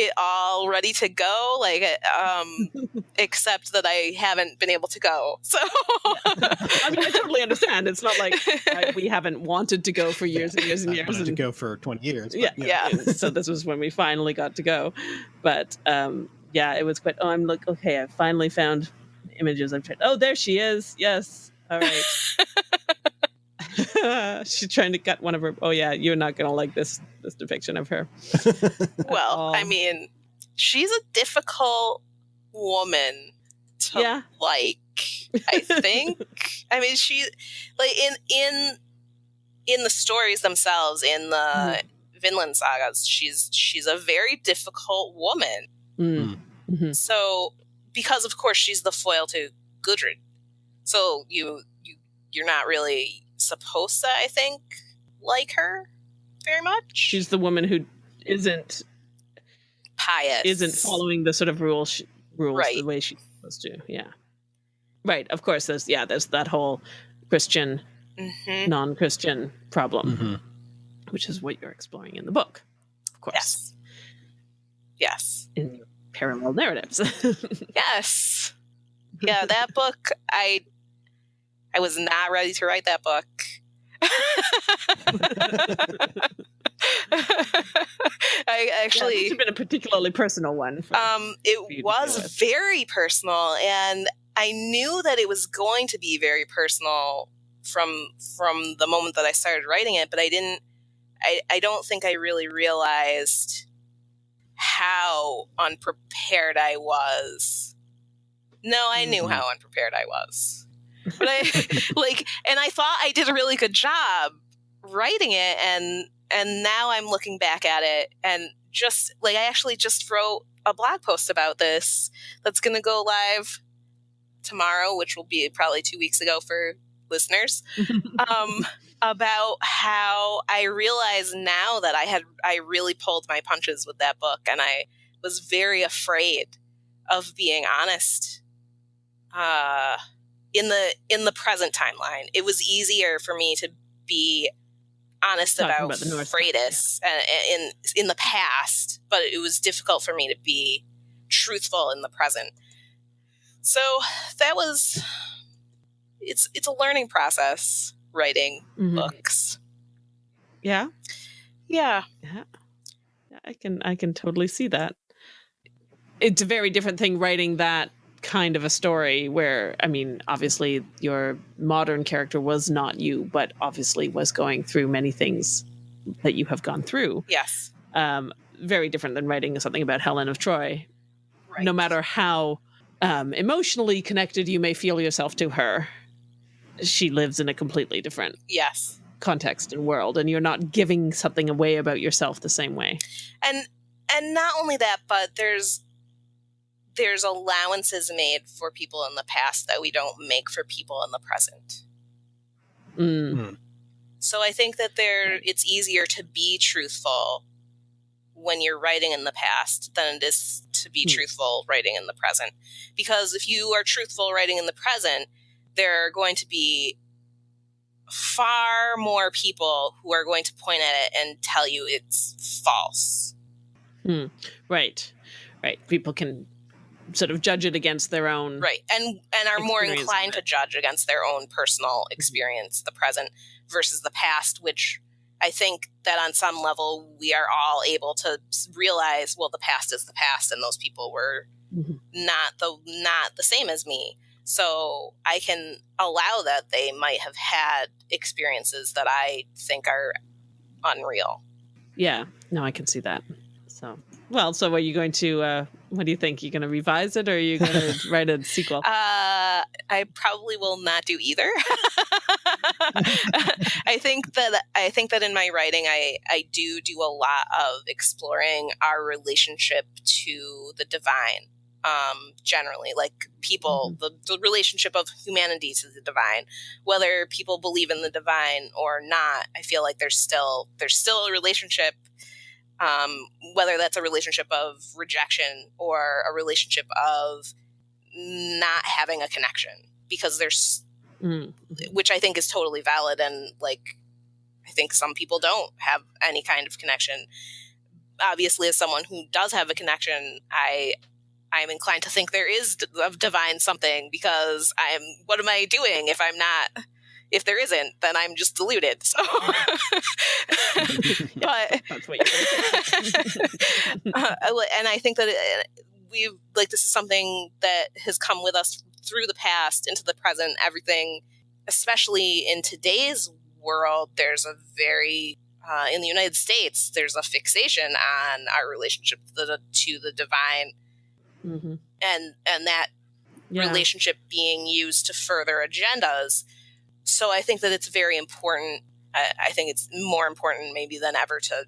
it all ready to go like um except that I haven't been able to go. So I mean, I totally understand. It's not like uh, we haven't wanted to go for years and years and I years. wanted to go for 20 years. but, yeah, you know. Yeah. so this was when we finally got to go. But um, yeah, it was quite. Oh, I'm like, okay, I finally found images. I've tried. Oh, there she is. Yes. All right. She's trying to cut one of her. Oh yeah, you're not gonna like this this depiction of her. well, I mean, she's a difficult woman to Yeah. like. I think. I mean, she like in in in the stories themselves in the Mm-hmm. Vinland sagas, she's she's a very difficult woman. Mm. Mhm. So, because of course she's the foil to Gudrun, so you you you're not really supposed to, I think, like her very much. She's the woman who isn't pious, isn't following the sort of rules sh- rules Right. the way she's supposed to. Yeah. Right. Of course. There's yeah. There's that whole Christian hmm non-Christian problem, Mhm. which is what you're exploring in the book, of course, Yes, yes, in parallel narratives. yes. Yeah, that book. I I was not ready to write that book. I Yeah, actually has been a particularly personal one. for- Um, it was very personal, and I knew that it was going to be very personal from from the moment that I started writing it. But I didn't. I I don't think I really realized how unprepared I was. No, I knew Mhm. how unprepared I was, but I like, and I thought I did a really good job writing it, and and now I'm looking back at it and just like I actually just wrote a blog post about this that's going to go live tomorrow, which will be probably two weeks ago for listeners, um, about how I realize now that I had I really pulled my punches with that book, and I was very afraid of being honest. Uh, in the in the present timeline, it was easier for me to be honest Talking about, about Freydis uh, in in the past, but it was difficult for me to be truthful in the present. So that was it's it's a learning process writing Mhm. books. Yeah, Yeah. yeah, I can I can totally see that. It's a very different thing writing that kind of a story where I mean, obviously your modern character was not you, but obviously was going through many things that you have gone through. Yes. Um, very different than writing something about Helen of Troy. Right. No matter how um, emotionally connected you may feel yourself to her, she lives in a completely different Yes. context and world, and you're not giving something away about yourself the same way. And and not only that, but there's there's allowances made for people in the past that we don't make for people in the present. Mm. So I think that there it's easier to be truthful when you're writing in the past than it is to be Hmm. truthful writing in the present. Because if you are truthful writing in the present, there are going to be far more people who are going to point at it and tell you it's false. Right, right. People can sort of judge it against their own. Right. And and are more inclined to judge against their own personal Mm-hmm. experience, the present versus the past, which I think that on some level we are all able to realize, well, the past is the past, and those people were Mhm. not the not the same as me. So I can allow that they might have had experiences that I think are unreal. Yeah, no, I can see that. So, well, so are you going to? Uh, what do you think? You're going to revise it, or are you going to write a sequel? Uh, I probably will not do either. I think that I think that in my writing, I I do do a lot of exploring our relationship to the divine. Um, generally, like people, the, the relationship of humanity to the divine, whether people believe in the divine or not, I feel like there's still there's still a relationship um, whether that's a relationship of rejection or a relationship of not having a connection because there's Mm. which i think is totally valid and like i think some people don't have any kind of connection obviously as someone who does have a connection i i'm inclined to think there is of divine something because i'm what am i doing if i'm not if there isn't then i'm just deluded so but That's what you're. uh, and I think that it, we've like this is something that has come with us through the past into the present. Everything, especially in today's world, there's a very uh, in the United States, there's a fixation on our relationship to the, to the divine, hmm and and that Yeah. relationship being used to further agendas. So I think that it's very important. I, I think it's more important maybe than ever to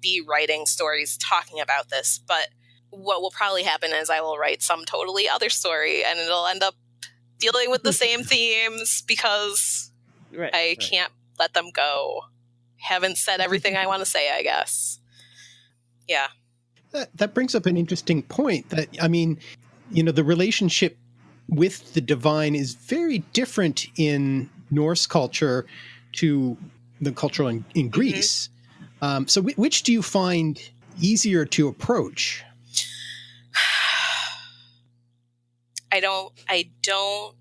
be writing stories talking about this. But what will probably happen is I will write some totally other story and it'll end up dealing with the same themes because Right. I can't let them go. Haven't said everything I want to say, I guess. Yeah. That, that brings up an interesting point that, I mean, you know, the relationship with the divine is very different in Norse culture to the culture in, in Greece. Um, so, wh- which do you find easier to approach? I don't I don't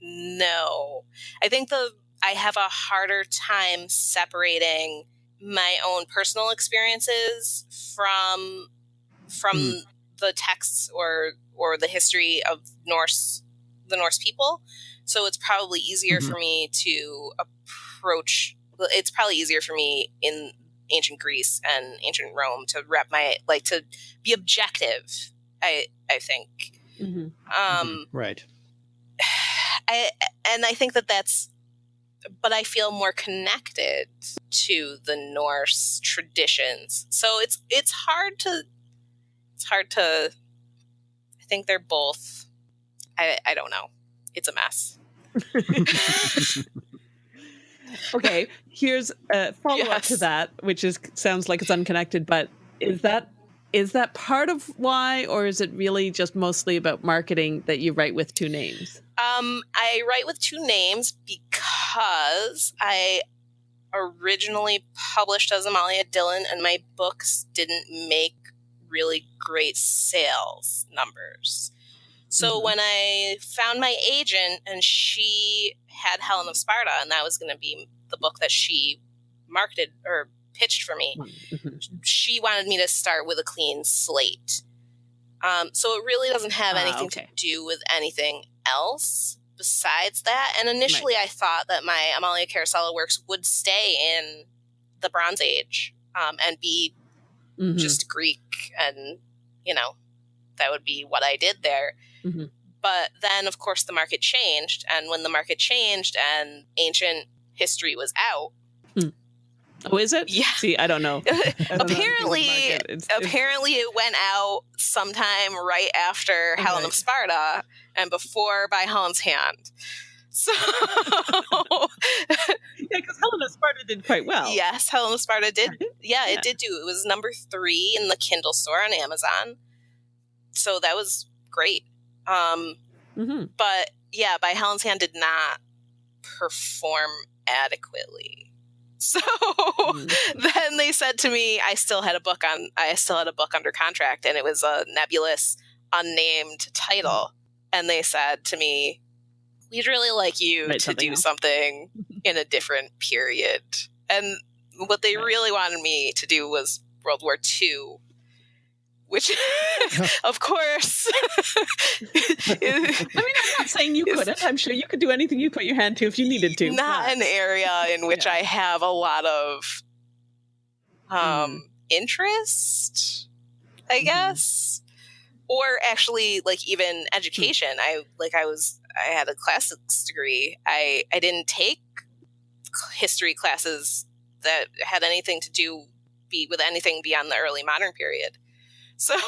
know. I think the I have a harder time separating my own personal experiences from from Hmm. the texts or or the history of Norse the Norse people. So it's probably easier Mhm. for me to approach it's probably easier for me in ancient Greece and ancient Rome to wrap my like to be objective. I I think hmm um Right. I and I think that that's but I feel more connected to the Norse traditions. So it's it's hard to it's hard to I think they're both I I don't know. It's a mess. okay. Here's a follow up to that, which is sounds like it's unconnected, but is that is that part of why, or is it really just mostly about marketing that you write with two names? Um, I write with two names because I originally published as Amalia Dillin, and my books didn't make really great sales numbers. So Mhm. when I found my agent, and she had Helen of Sparta, and that was going to be the book that she marketed or pitched for me, Mhm. she wanted me to start with a clean slate. Um, so it really doesn't have Ah, anything okay. to do with anything else besides that. And initially, I thought that my Amalia Carosella works would stay in the Bronze Age um, and be Mhm. just Greek, and you know that would be what I did there. Mhm. But then, of course, the market changed, and when the market changed and ancient history was out, oh, is it? Yeah. See, I don't know. I don't know anything about the apparently. It's- it's- apparently it went out sometime right after Helen of Sparta and before by Helen's hand. So yeah, because Helen of Sparta did quite well. yes, Helen of Sparta did. Yeah, Yeah. it did do. It was number three in the Kindle store on Amazon. So that was great. Um, hmm but yeah, by Helen's hand did not perform adequately. So Mm. then they said to me, I still had a book on, I still had a book under contract, and it was a nebulous, unnamed title. And they said to me, "We'd really like you Write to something do else." something in a different period." And what they Right. really wanted me to do was World War II, which, of course, I mean, I'm not saying you couldn't. I'm sure you could do anything you put your hand to if you needed to. not but- an area in which Yeah. I have a lot of um Mm. interest, I Mhm. guess. Or actually like even Hmm. education. I like I was I had a classics degree. I I didn't take history classes that had anything to do be with anything beyond the early modern period. So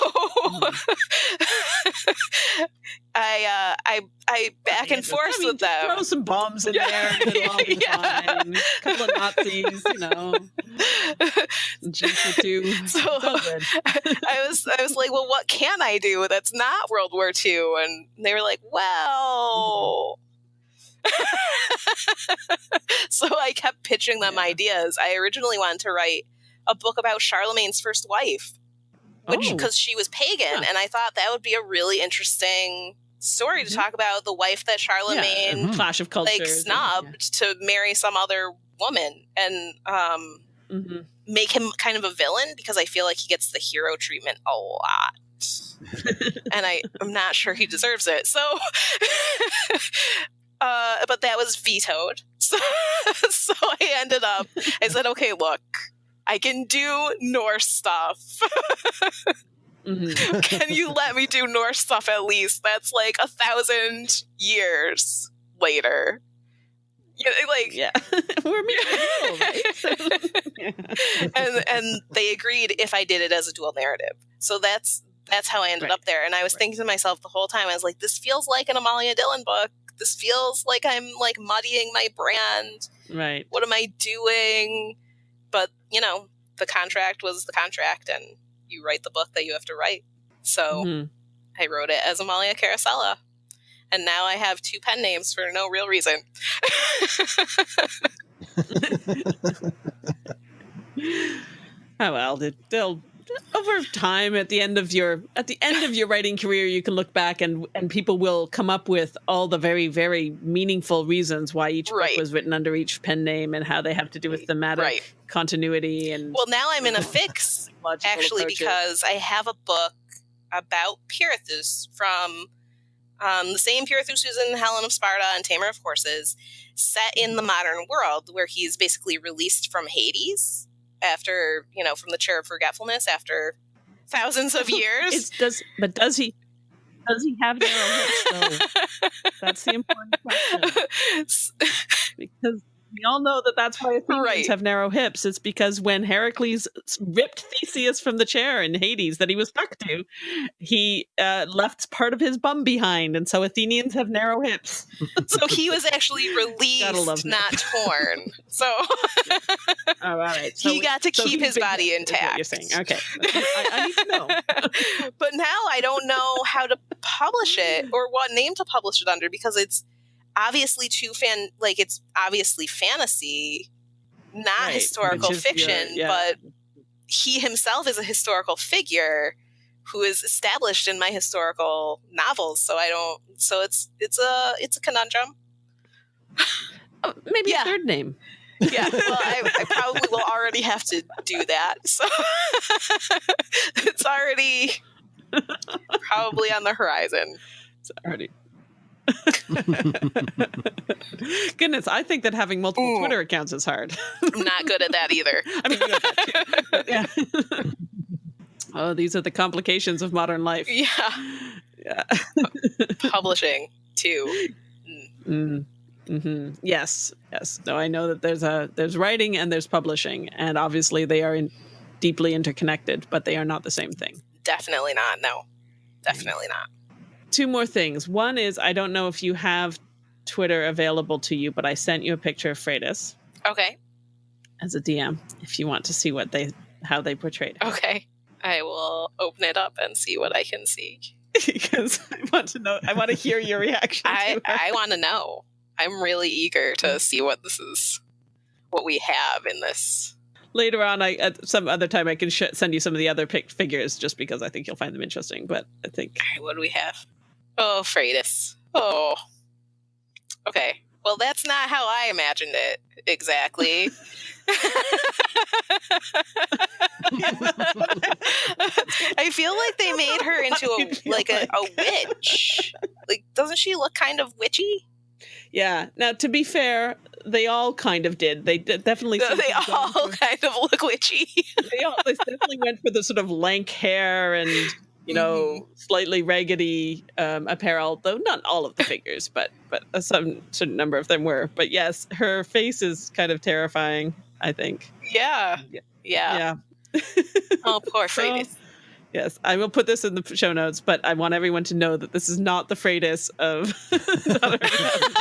I uh I I back and forth I mean, with them. Throw some bombs in there. and it'll all be Yeah. A couple of Nazis, you know. Jews or two. So- It's good. I was I was like, well, what can I do that's not World War II? And they were like, well. so I kept pitching them Yeah. ideas. I originally wanted to write a book about Charlemagne's first wife, which Oh. because she was pagan, Huh. and I thought that would be a really interesting story to Mhm. talk about the wife that Charlemagne Mhm. Clash of cultures. like snubbed to marry some other woman, and um, hmm make him kind of a villain because I feel like he gets the hero treatment a lot. and I, I'm not sure he deserves it. So, uh, but that was vetoed. So, so I ended up, I said, okay, look, I can do Norse stuff. hmm can you let me do Norse stuff at least? That's like a thousand years later. Know, like, Yeah. We're and and they agreed if I did it as a dual narrative. So that's that's how I ended Right. up there. And I was Right. thinking to myself the whole time, I was like, this feels like an Amalia Dillin book. This feels like I'm like muddying my brand. right. What am I doing? But you know, the contract was the contract, and you write the book that you have to write. So Mhm. I wrote it as Amalia Carosella. And now I have two pen names for no real reason. Oh well, they'll over time at the end of your at the end of your writing career you can look back and and people will come up with all the very very meaningful reasons why each Right. book was written under each pen name and how they have to do with thematic Right. continuity and well, now I'm in a fix actually approaches. because I have a book about Pirithous from um, the same Pirithous who's in Helen of Sparta and Tamer of Horses, set in the modern world where he's basically released from Hades after, you know, from the chair of forgetfulness after thousands of years. It's, does but does he does he have narrow hips though? That's the important question because we all know that that's why Athenians Right. have narrow hips. It's because when Heracles ripped Theseus from the chair in Hades that he was stuck to, he uh, left part of his bum behind, and so Athenians have narrow hips. so he was actually released, not torn. So Oh, all right. So he we- got to so keep his body intact. You're saying okay? I, I need to know. but now I don't know how to publish it or what name to publish it under because it's obviously too fan like it's obviously fantasy, not Right, historical which is your- fiction, yeah. but he himself is a historical figure who is established in my historical novels. So I don't so it's it's a it's a conundrum. Oh, maybe Yeah. a third name. Yeah, well, I, I probably will already have to do that. So it's already probably on the horizon. It's already. Goodness, I think that having multiple Ooh. Twitter accounts is hard. I'm not good at that either. I mean, you have that too, yeah. oh, these are the complications of modern life. yeah, Yeah. publishing too. Mm. hmm Yes, yes. No, I know that there's a there's writing and there's publishing, and obviously they are in, deeply interconnected, but they are not the same thing. Definitely not. No, definitely not. Two more things. One is I don't know if you have Twitter available to you, but I sent you a picture of Freydis Okay, as a DM if you want to see what they how they portrayed it. okay. I will open it up and see what I can see. because I want to know. I want to hear your reaction. I. I want to know. I'm really eager to mm-hmm. see what this is, what we have in this. Later on, I at some other time I can sh- send you some of the other picked figures just because I think you'll find them interesting. But I think right, what do we have? Oh, Freydis. Oh. Okay. Well, that's not how I imagined it exactly. I feel like they made her into a like a, a witch. Like, doesn't she look kind of witchy? yeah. Now, to be fair, they all kind of did. They d- definitely. They all for- kind of look witchy. they all they definitely went for the sort of lank hair and you know slightly raggedy um, apparel. Though not all of the figures, but but a some certain number of them were. But yes, her face is kind of terrifying. I think. Yeah. Yeah. Yeah. Oh, poor So- Freydis. Yes, I will put this in the show notes, but I want everyone to know that this is not the Freydis of. Daughter of Heaven.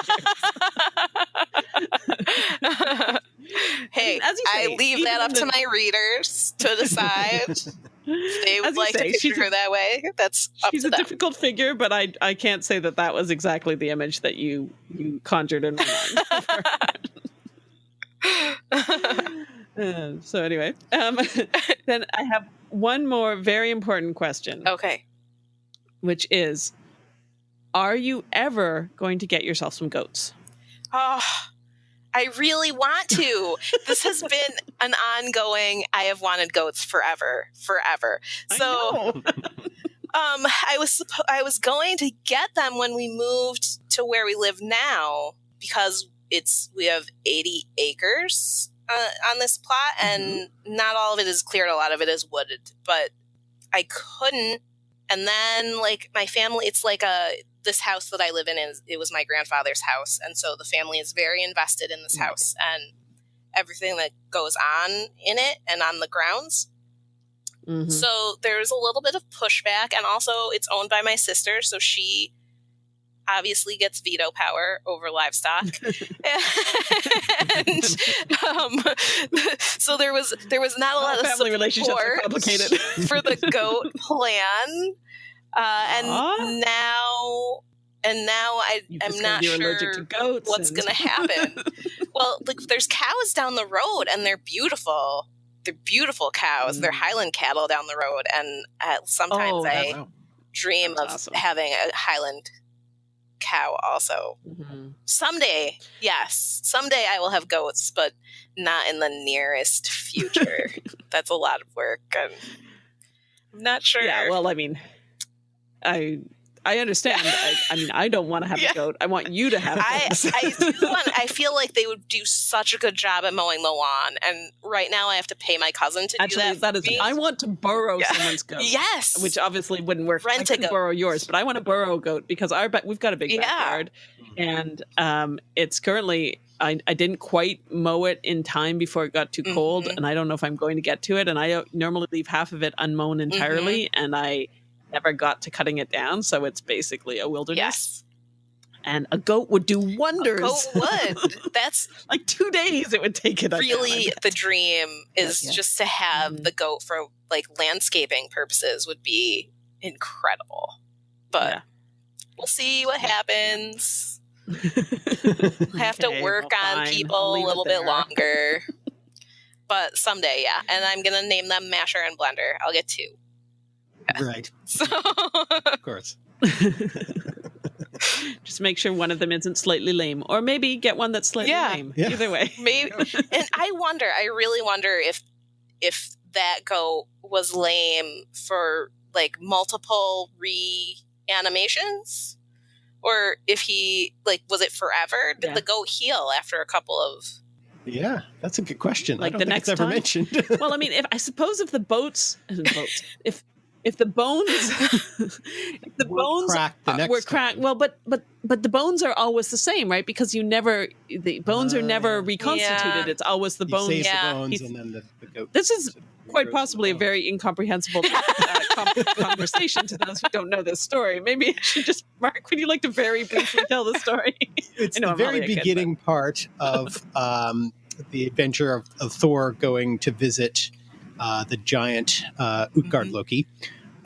hey, As you I leave that up to the- my readers to decide. They As would you like say, to she's picture her that way. That's She's a them. difficult figure, but I I can't say that that was exactly the image that you you conjured in my mind. Uh, so anyway, um, then I have one more very important question, okay. which is: Are you ever going to get yourself some goats? Oh, I really want to. this has been an ongoing. I have wanted goats forever, forever. So, um, I was I was going to get them when we moved to where we live now because it's we have eighty acres uh, on this plot, and not all of it is cleared. A lot of it is wooded, but I couldn't. And then, like my family, it's like a this house that I live in is it was my grandfather's house, and so the family is very invested in this Mm. house and everything that goes on in it and on the grounds. Mhm. So there's a little bit of pushback, and also it's owned by my sister, so she obviously gets veto power over livestock. and um, so there was there was not a lot of family relationships complicated. for the goat plan, uh, and Aw. now and now I am not sure allergic to goats. what's and- going to happen. well, like there's cows down the road, and they're beautiful. They're beautiful cows. They're Mm. Highland cattle down the road, and uh, sometimes Oh, I Wow. dream that's of awesome. having a Highland cow. Also, Mhm. someday, yes, someday I will have goats, but not in the nearest future. That's a lot of work. and I'm not sure. Yeah, well, I mean, I I understand. I, I mean, I don't want to have Yeah. a goat. I want you to have I, goats. I, do want, I feel like they would do such a good job at mowing the lawn, and right now I have to pay my cousin to Actually, do that. that for is. me. I want to borrow Yeah. someone's goat. yes, Which obviously wouldn't work. Rent I a could goat. borrow yours, but I want to borrow a goat because our we've got a big Yeah. backyard, and um, it's currently I, I didn't quite mow it in time before it got too cold, Mhm. and I don't know if I'm going to get to it. And I uh, normally leave half of it unmown entirely, Mm-hmm. and I never got to cutting it down, so it's basically a wilderness. yes, And a goat would do wonders. goat would. That's like two days it would take it. really the dream. Is Yeah. just to have Mhm. the goat for like landscaping purposes would be incredible, but Yeah. we'll see what happens. We'll have to work well, on fine. People a little bit longer. but someday, yeah. And I'm gonna name them Masher and Blender. I'll get two. Right. So Of course. Just make sure one of them isn't slightly lame, or maybe get one that's slightly Yeah. lame. Yeah. Either way, maybe and I wonder, I really wonder if if that goat was lame for like multiple reanimations, or if he like was it forever? Did Yeah. the goat heal after a couple of? Yeah, that's a good question. Like I don't the think next it's ever time? mentioned. well, I mean, if I suppose if the boats, boats if if the bones, if the Were bones cracked the next were cracked. time. Well, but but but the bones are always the same, right? Because you never the bones are Ah, never reconstituted. Yeah. It's always the He bones. Yeah. the bones and then the, the goat. This is quite possibly a very incomprehensible uh, com- conversation to those who don't know this story. Maybe I should just Mark. Would you like to very briefly tell the story? It's the I'm very a kid, beginning part of um, the adventure of, of Thor going to visit uh, the giant uh, Utgard Mhm. Loki.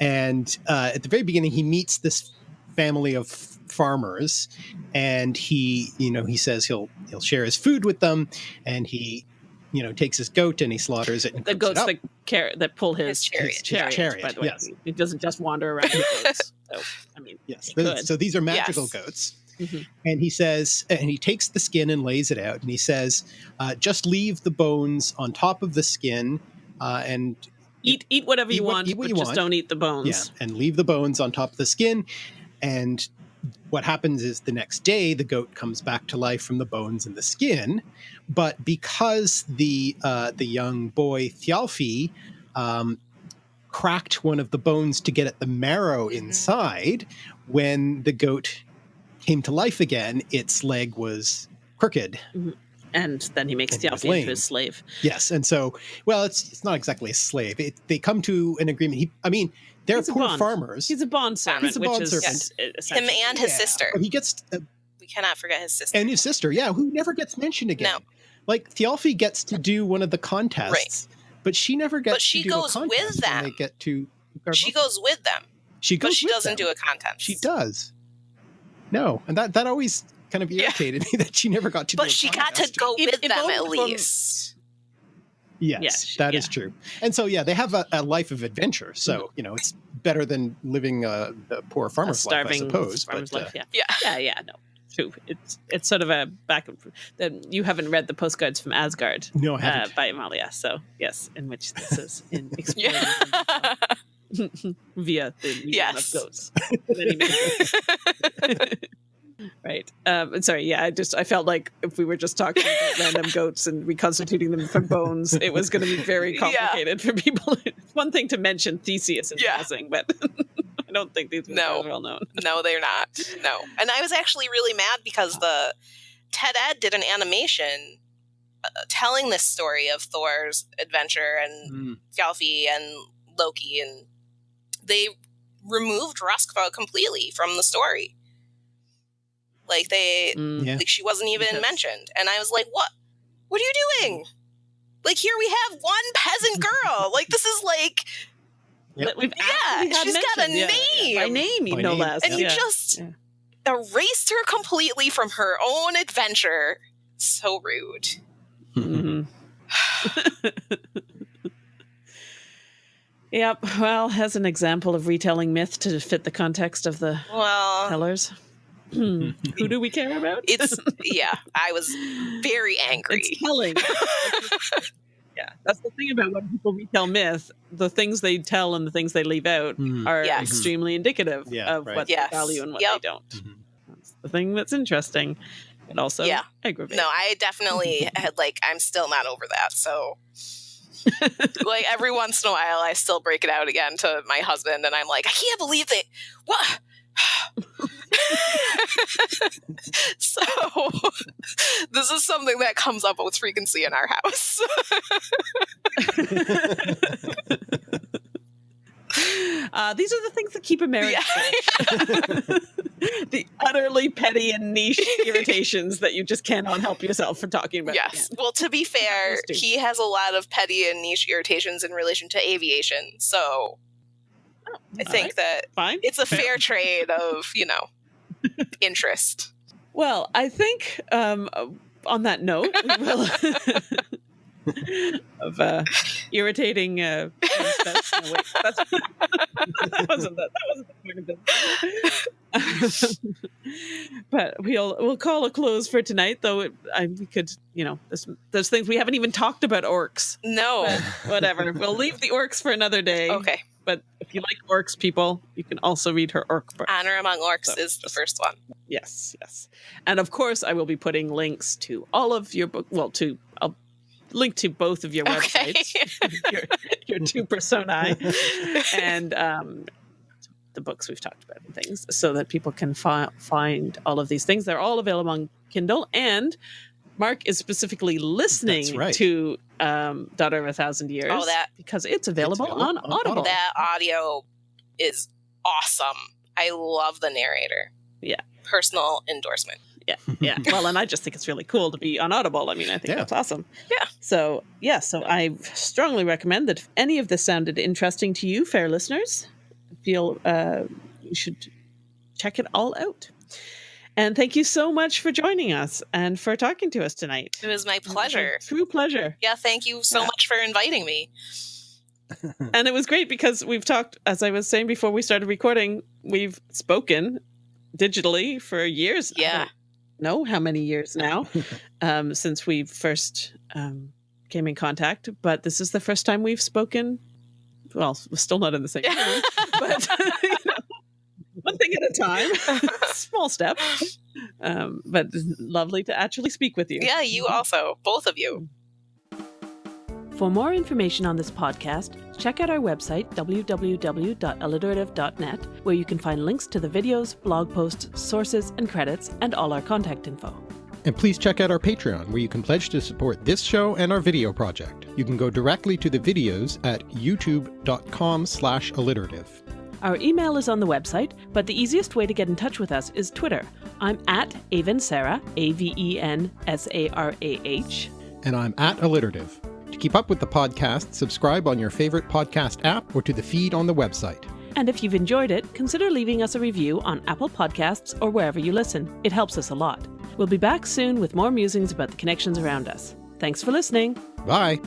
And uh, at the very beginning, he meets this family of farmers, and he, you know, he says he'll he'll share his food with them, and he, you know, takes his goat and he slaughters it. And the cooks it up. that car- that pull his, His chariot. his chariot, Chariot, by the way. yes. It doesn't just wander around the goats. So, I mean, Yes. He could. So these are magical Yes. goats. Mhm. And he says, and he takes the skin and lays it out. And he says, uh, just leave the bones on top of the skin uh, and, eat eat whatever Eat you what- want, eat what but you just want. don't eat the bones. yeah, and leave the bones on top of the skin. And what happens is the next day, the goat comes back to life from the bones and the skin. But because the, uh, the young boy Thialfi um, cracked one of the bones to get at the marrow Mhm. inside, when the goat came to life again, its leg was crooked. And then he makes And he was into his slave. Yes, and so well, it's it's not exactly a slave. It, they come to an agreement. He, I mean, they're He's poor farmers. He's a bond servant, He's a which bond is servant. Him and his Yeah, sister. but he gets uh, We cannot forget his sister. and his sister, yeah, who never gets mentioned again. No. Like Thialfi gets to do one of the contests, but she never gets. But she to do goes a with contest when them. They get to. she goes with them, She goes. but she with doesn't them. do a contest. She does. No, and that that always kind of Yeah. irritated me that she never got to. But a she got to go If- with if them only at from- least. Yes, Yes, that is yeah. true. And so, yeah, they have a, a life of adventure. So, you know, it's better than living a, a poor a farmer's life, I starving suppose. farmer's but, uh, life. Yeah. Yeah. yeah, yeah, no, true. It's it's sort of a back and forth. That you haven't read the postcards from Asgard no, I uh, haven't. by Amalia, so yes, in which this is in exploring Yeah. via the medium Yes. of goats. Many, many goats. right. Um, sorry. Yeah, I just I felt like if we were just talking about random goats and reconstituting them from bones, it was going to be very Yeah. complicated for people. it's one thing to mention Theseus in Yeah. passing, but I don't think these No. are well known. no, they're not. No. And I was actually really mad because the Ted Ed did an animation uh, telling this story of Thor's adventure and Mm. Thjalfi and Loki, and they removed Roskva completely from the story. Like they, Mm. Yeah. like she wasn't even Because- mentioned, and I was like, "What? What are you doing? Like here we have one peasant girl. like this is like, Yep. We've Yeah, actually had she's got a mentioned, yeah, yeah, by name. name, By no name, less. and you just Yeah. erased her completely from her own adventure. So rude. Mhm. yep. Well, as an example of retelling myth to fit the context of the Well, tellers, who do we care about? it's yeah. I was very angry. It's telling. yeah, that's the thing about when people retell myth. The things they tell and the things they leave out Mm. are Yes. extremely indicative Yeah, of right. what Yes. they value and what Yep. they don't. Mhm. That's the thing that's interesting, but also Yeah. aggravating. No, I definitely had like I'm still not over that. So like every once in a while I still break it out again to my husband and I'm like, I can't believe they what so this is something that comes up with frequency in our house. Uh, these are the things that keep a marriage. Yeah. the utterly petty and niche irritations that you just cannot help yourself from talking about. yes. Well, to be fair, he has a lot of petty and niche irritations in relation to aviation. So I think Alright. that Fine. it's a fair trade of, you know, interest. Well, I think um, uh, on that note, we will of uh, irritating. Uh, that's, no, wait, that's, that wasn't the, that wasn't the point of this. but we'll we'll call a close for tonight. Though it, I, we could, you know, there's, there's things we haven't even talked about orcs. No. Whatever, we'll leave the orcs for another day. Okay. But if you like orcs, people, you can also read her orc book. Honor Among Orcs So, is the first one. Yes, yes. And of course, I will be putting links to all of your book. Well, to I'll link to both of your Okay. websites, your, your two personae, and um, the books we've talked about and things, so that people can fi- find all of these things. They're all available on Kindle, and Mark is specifically listening right. to um, Daughter of a Thousand Years. Oh, that- because it's available, available on, on Audible. Audible. that audio is awesome. I love the narrator. Yeah. Personal endorsement. Yeah, yeah well and i just think it's really cool to be on audible i mean i think Yeah. that's awesome Yeah. so yeah so i strongly recommend that if any of this sounded interesting to you fair listeners feel uh, you should check it all out and thank you so much for joining us and for talking to us tonight It was my pleasure. true pleasure Yeah, thank you so Yeah. much for inviting me. and it was great because we've talked as i was saying before we started recording we've spoken digitally for years I Yeah. don't know how many years now um, since we first um, came in contact but this is the first time we've spoken well we're still not in the same room but you know, one thing at a time small step um, but lovely to actually speak with you yeah, you also, both of you. For more information on this podcast, check out our website, www.alliterative.net, where you can find links to the videos, blog posts, sources, and credits, and all our contact info. And please check out our Patreon, where you can pledge to support this show and our video project. You can go directly to the videos at youtube.com slash alliterative. Our email is on the website, but the easiest way to get in touch with us is Twitter. I'm at Aven Sarah, A V E N S A R A H. And I'm at alliterative. To keep up with the podcast, subscribe on your favorite podcast app or to the feed on the website. And if you've enjoyed it, consider leaving us a review on Apple Podcasts or wherever you listen. It helps us a lot. We'll be back soon with more musings about the connections around us. Thanks for listening. Bye!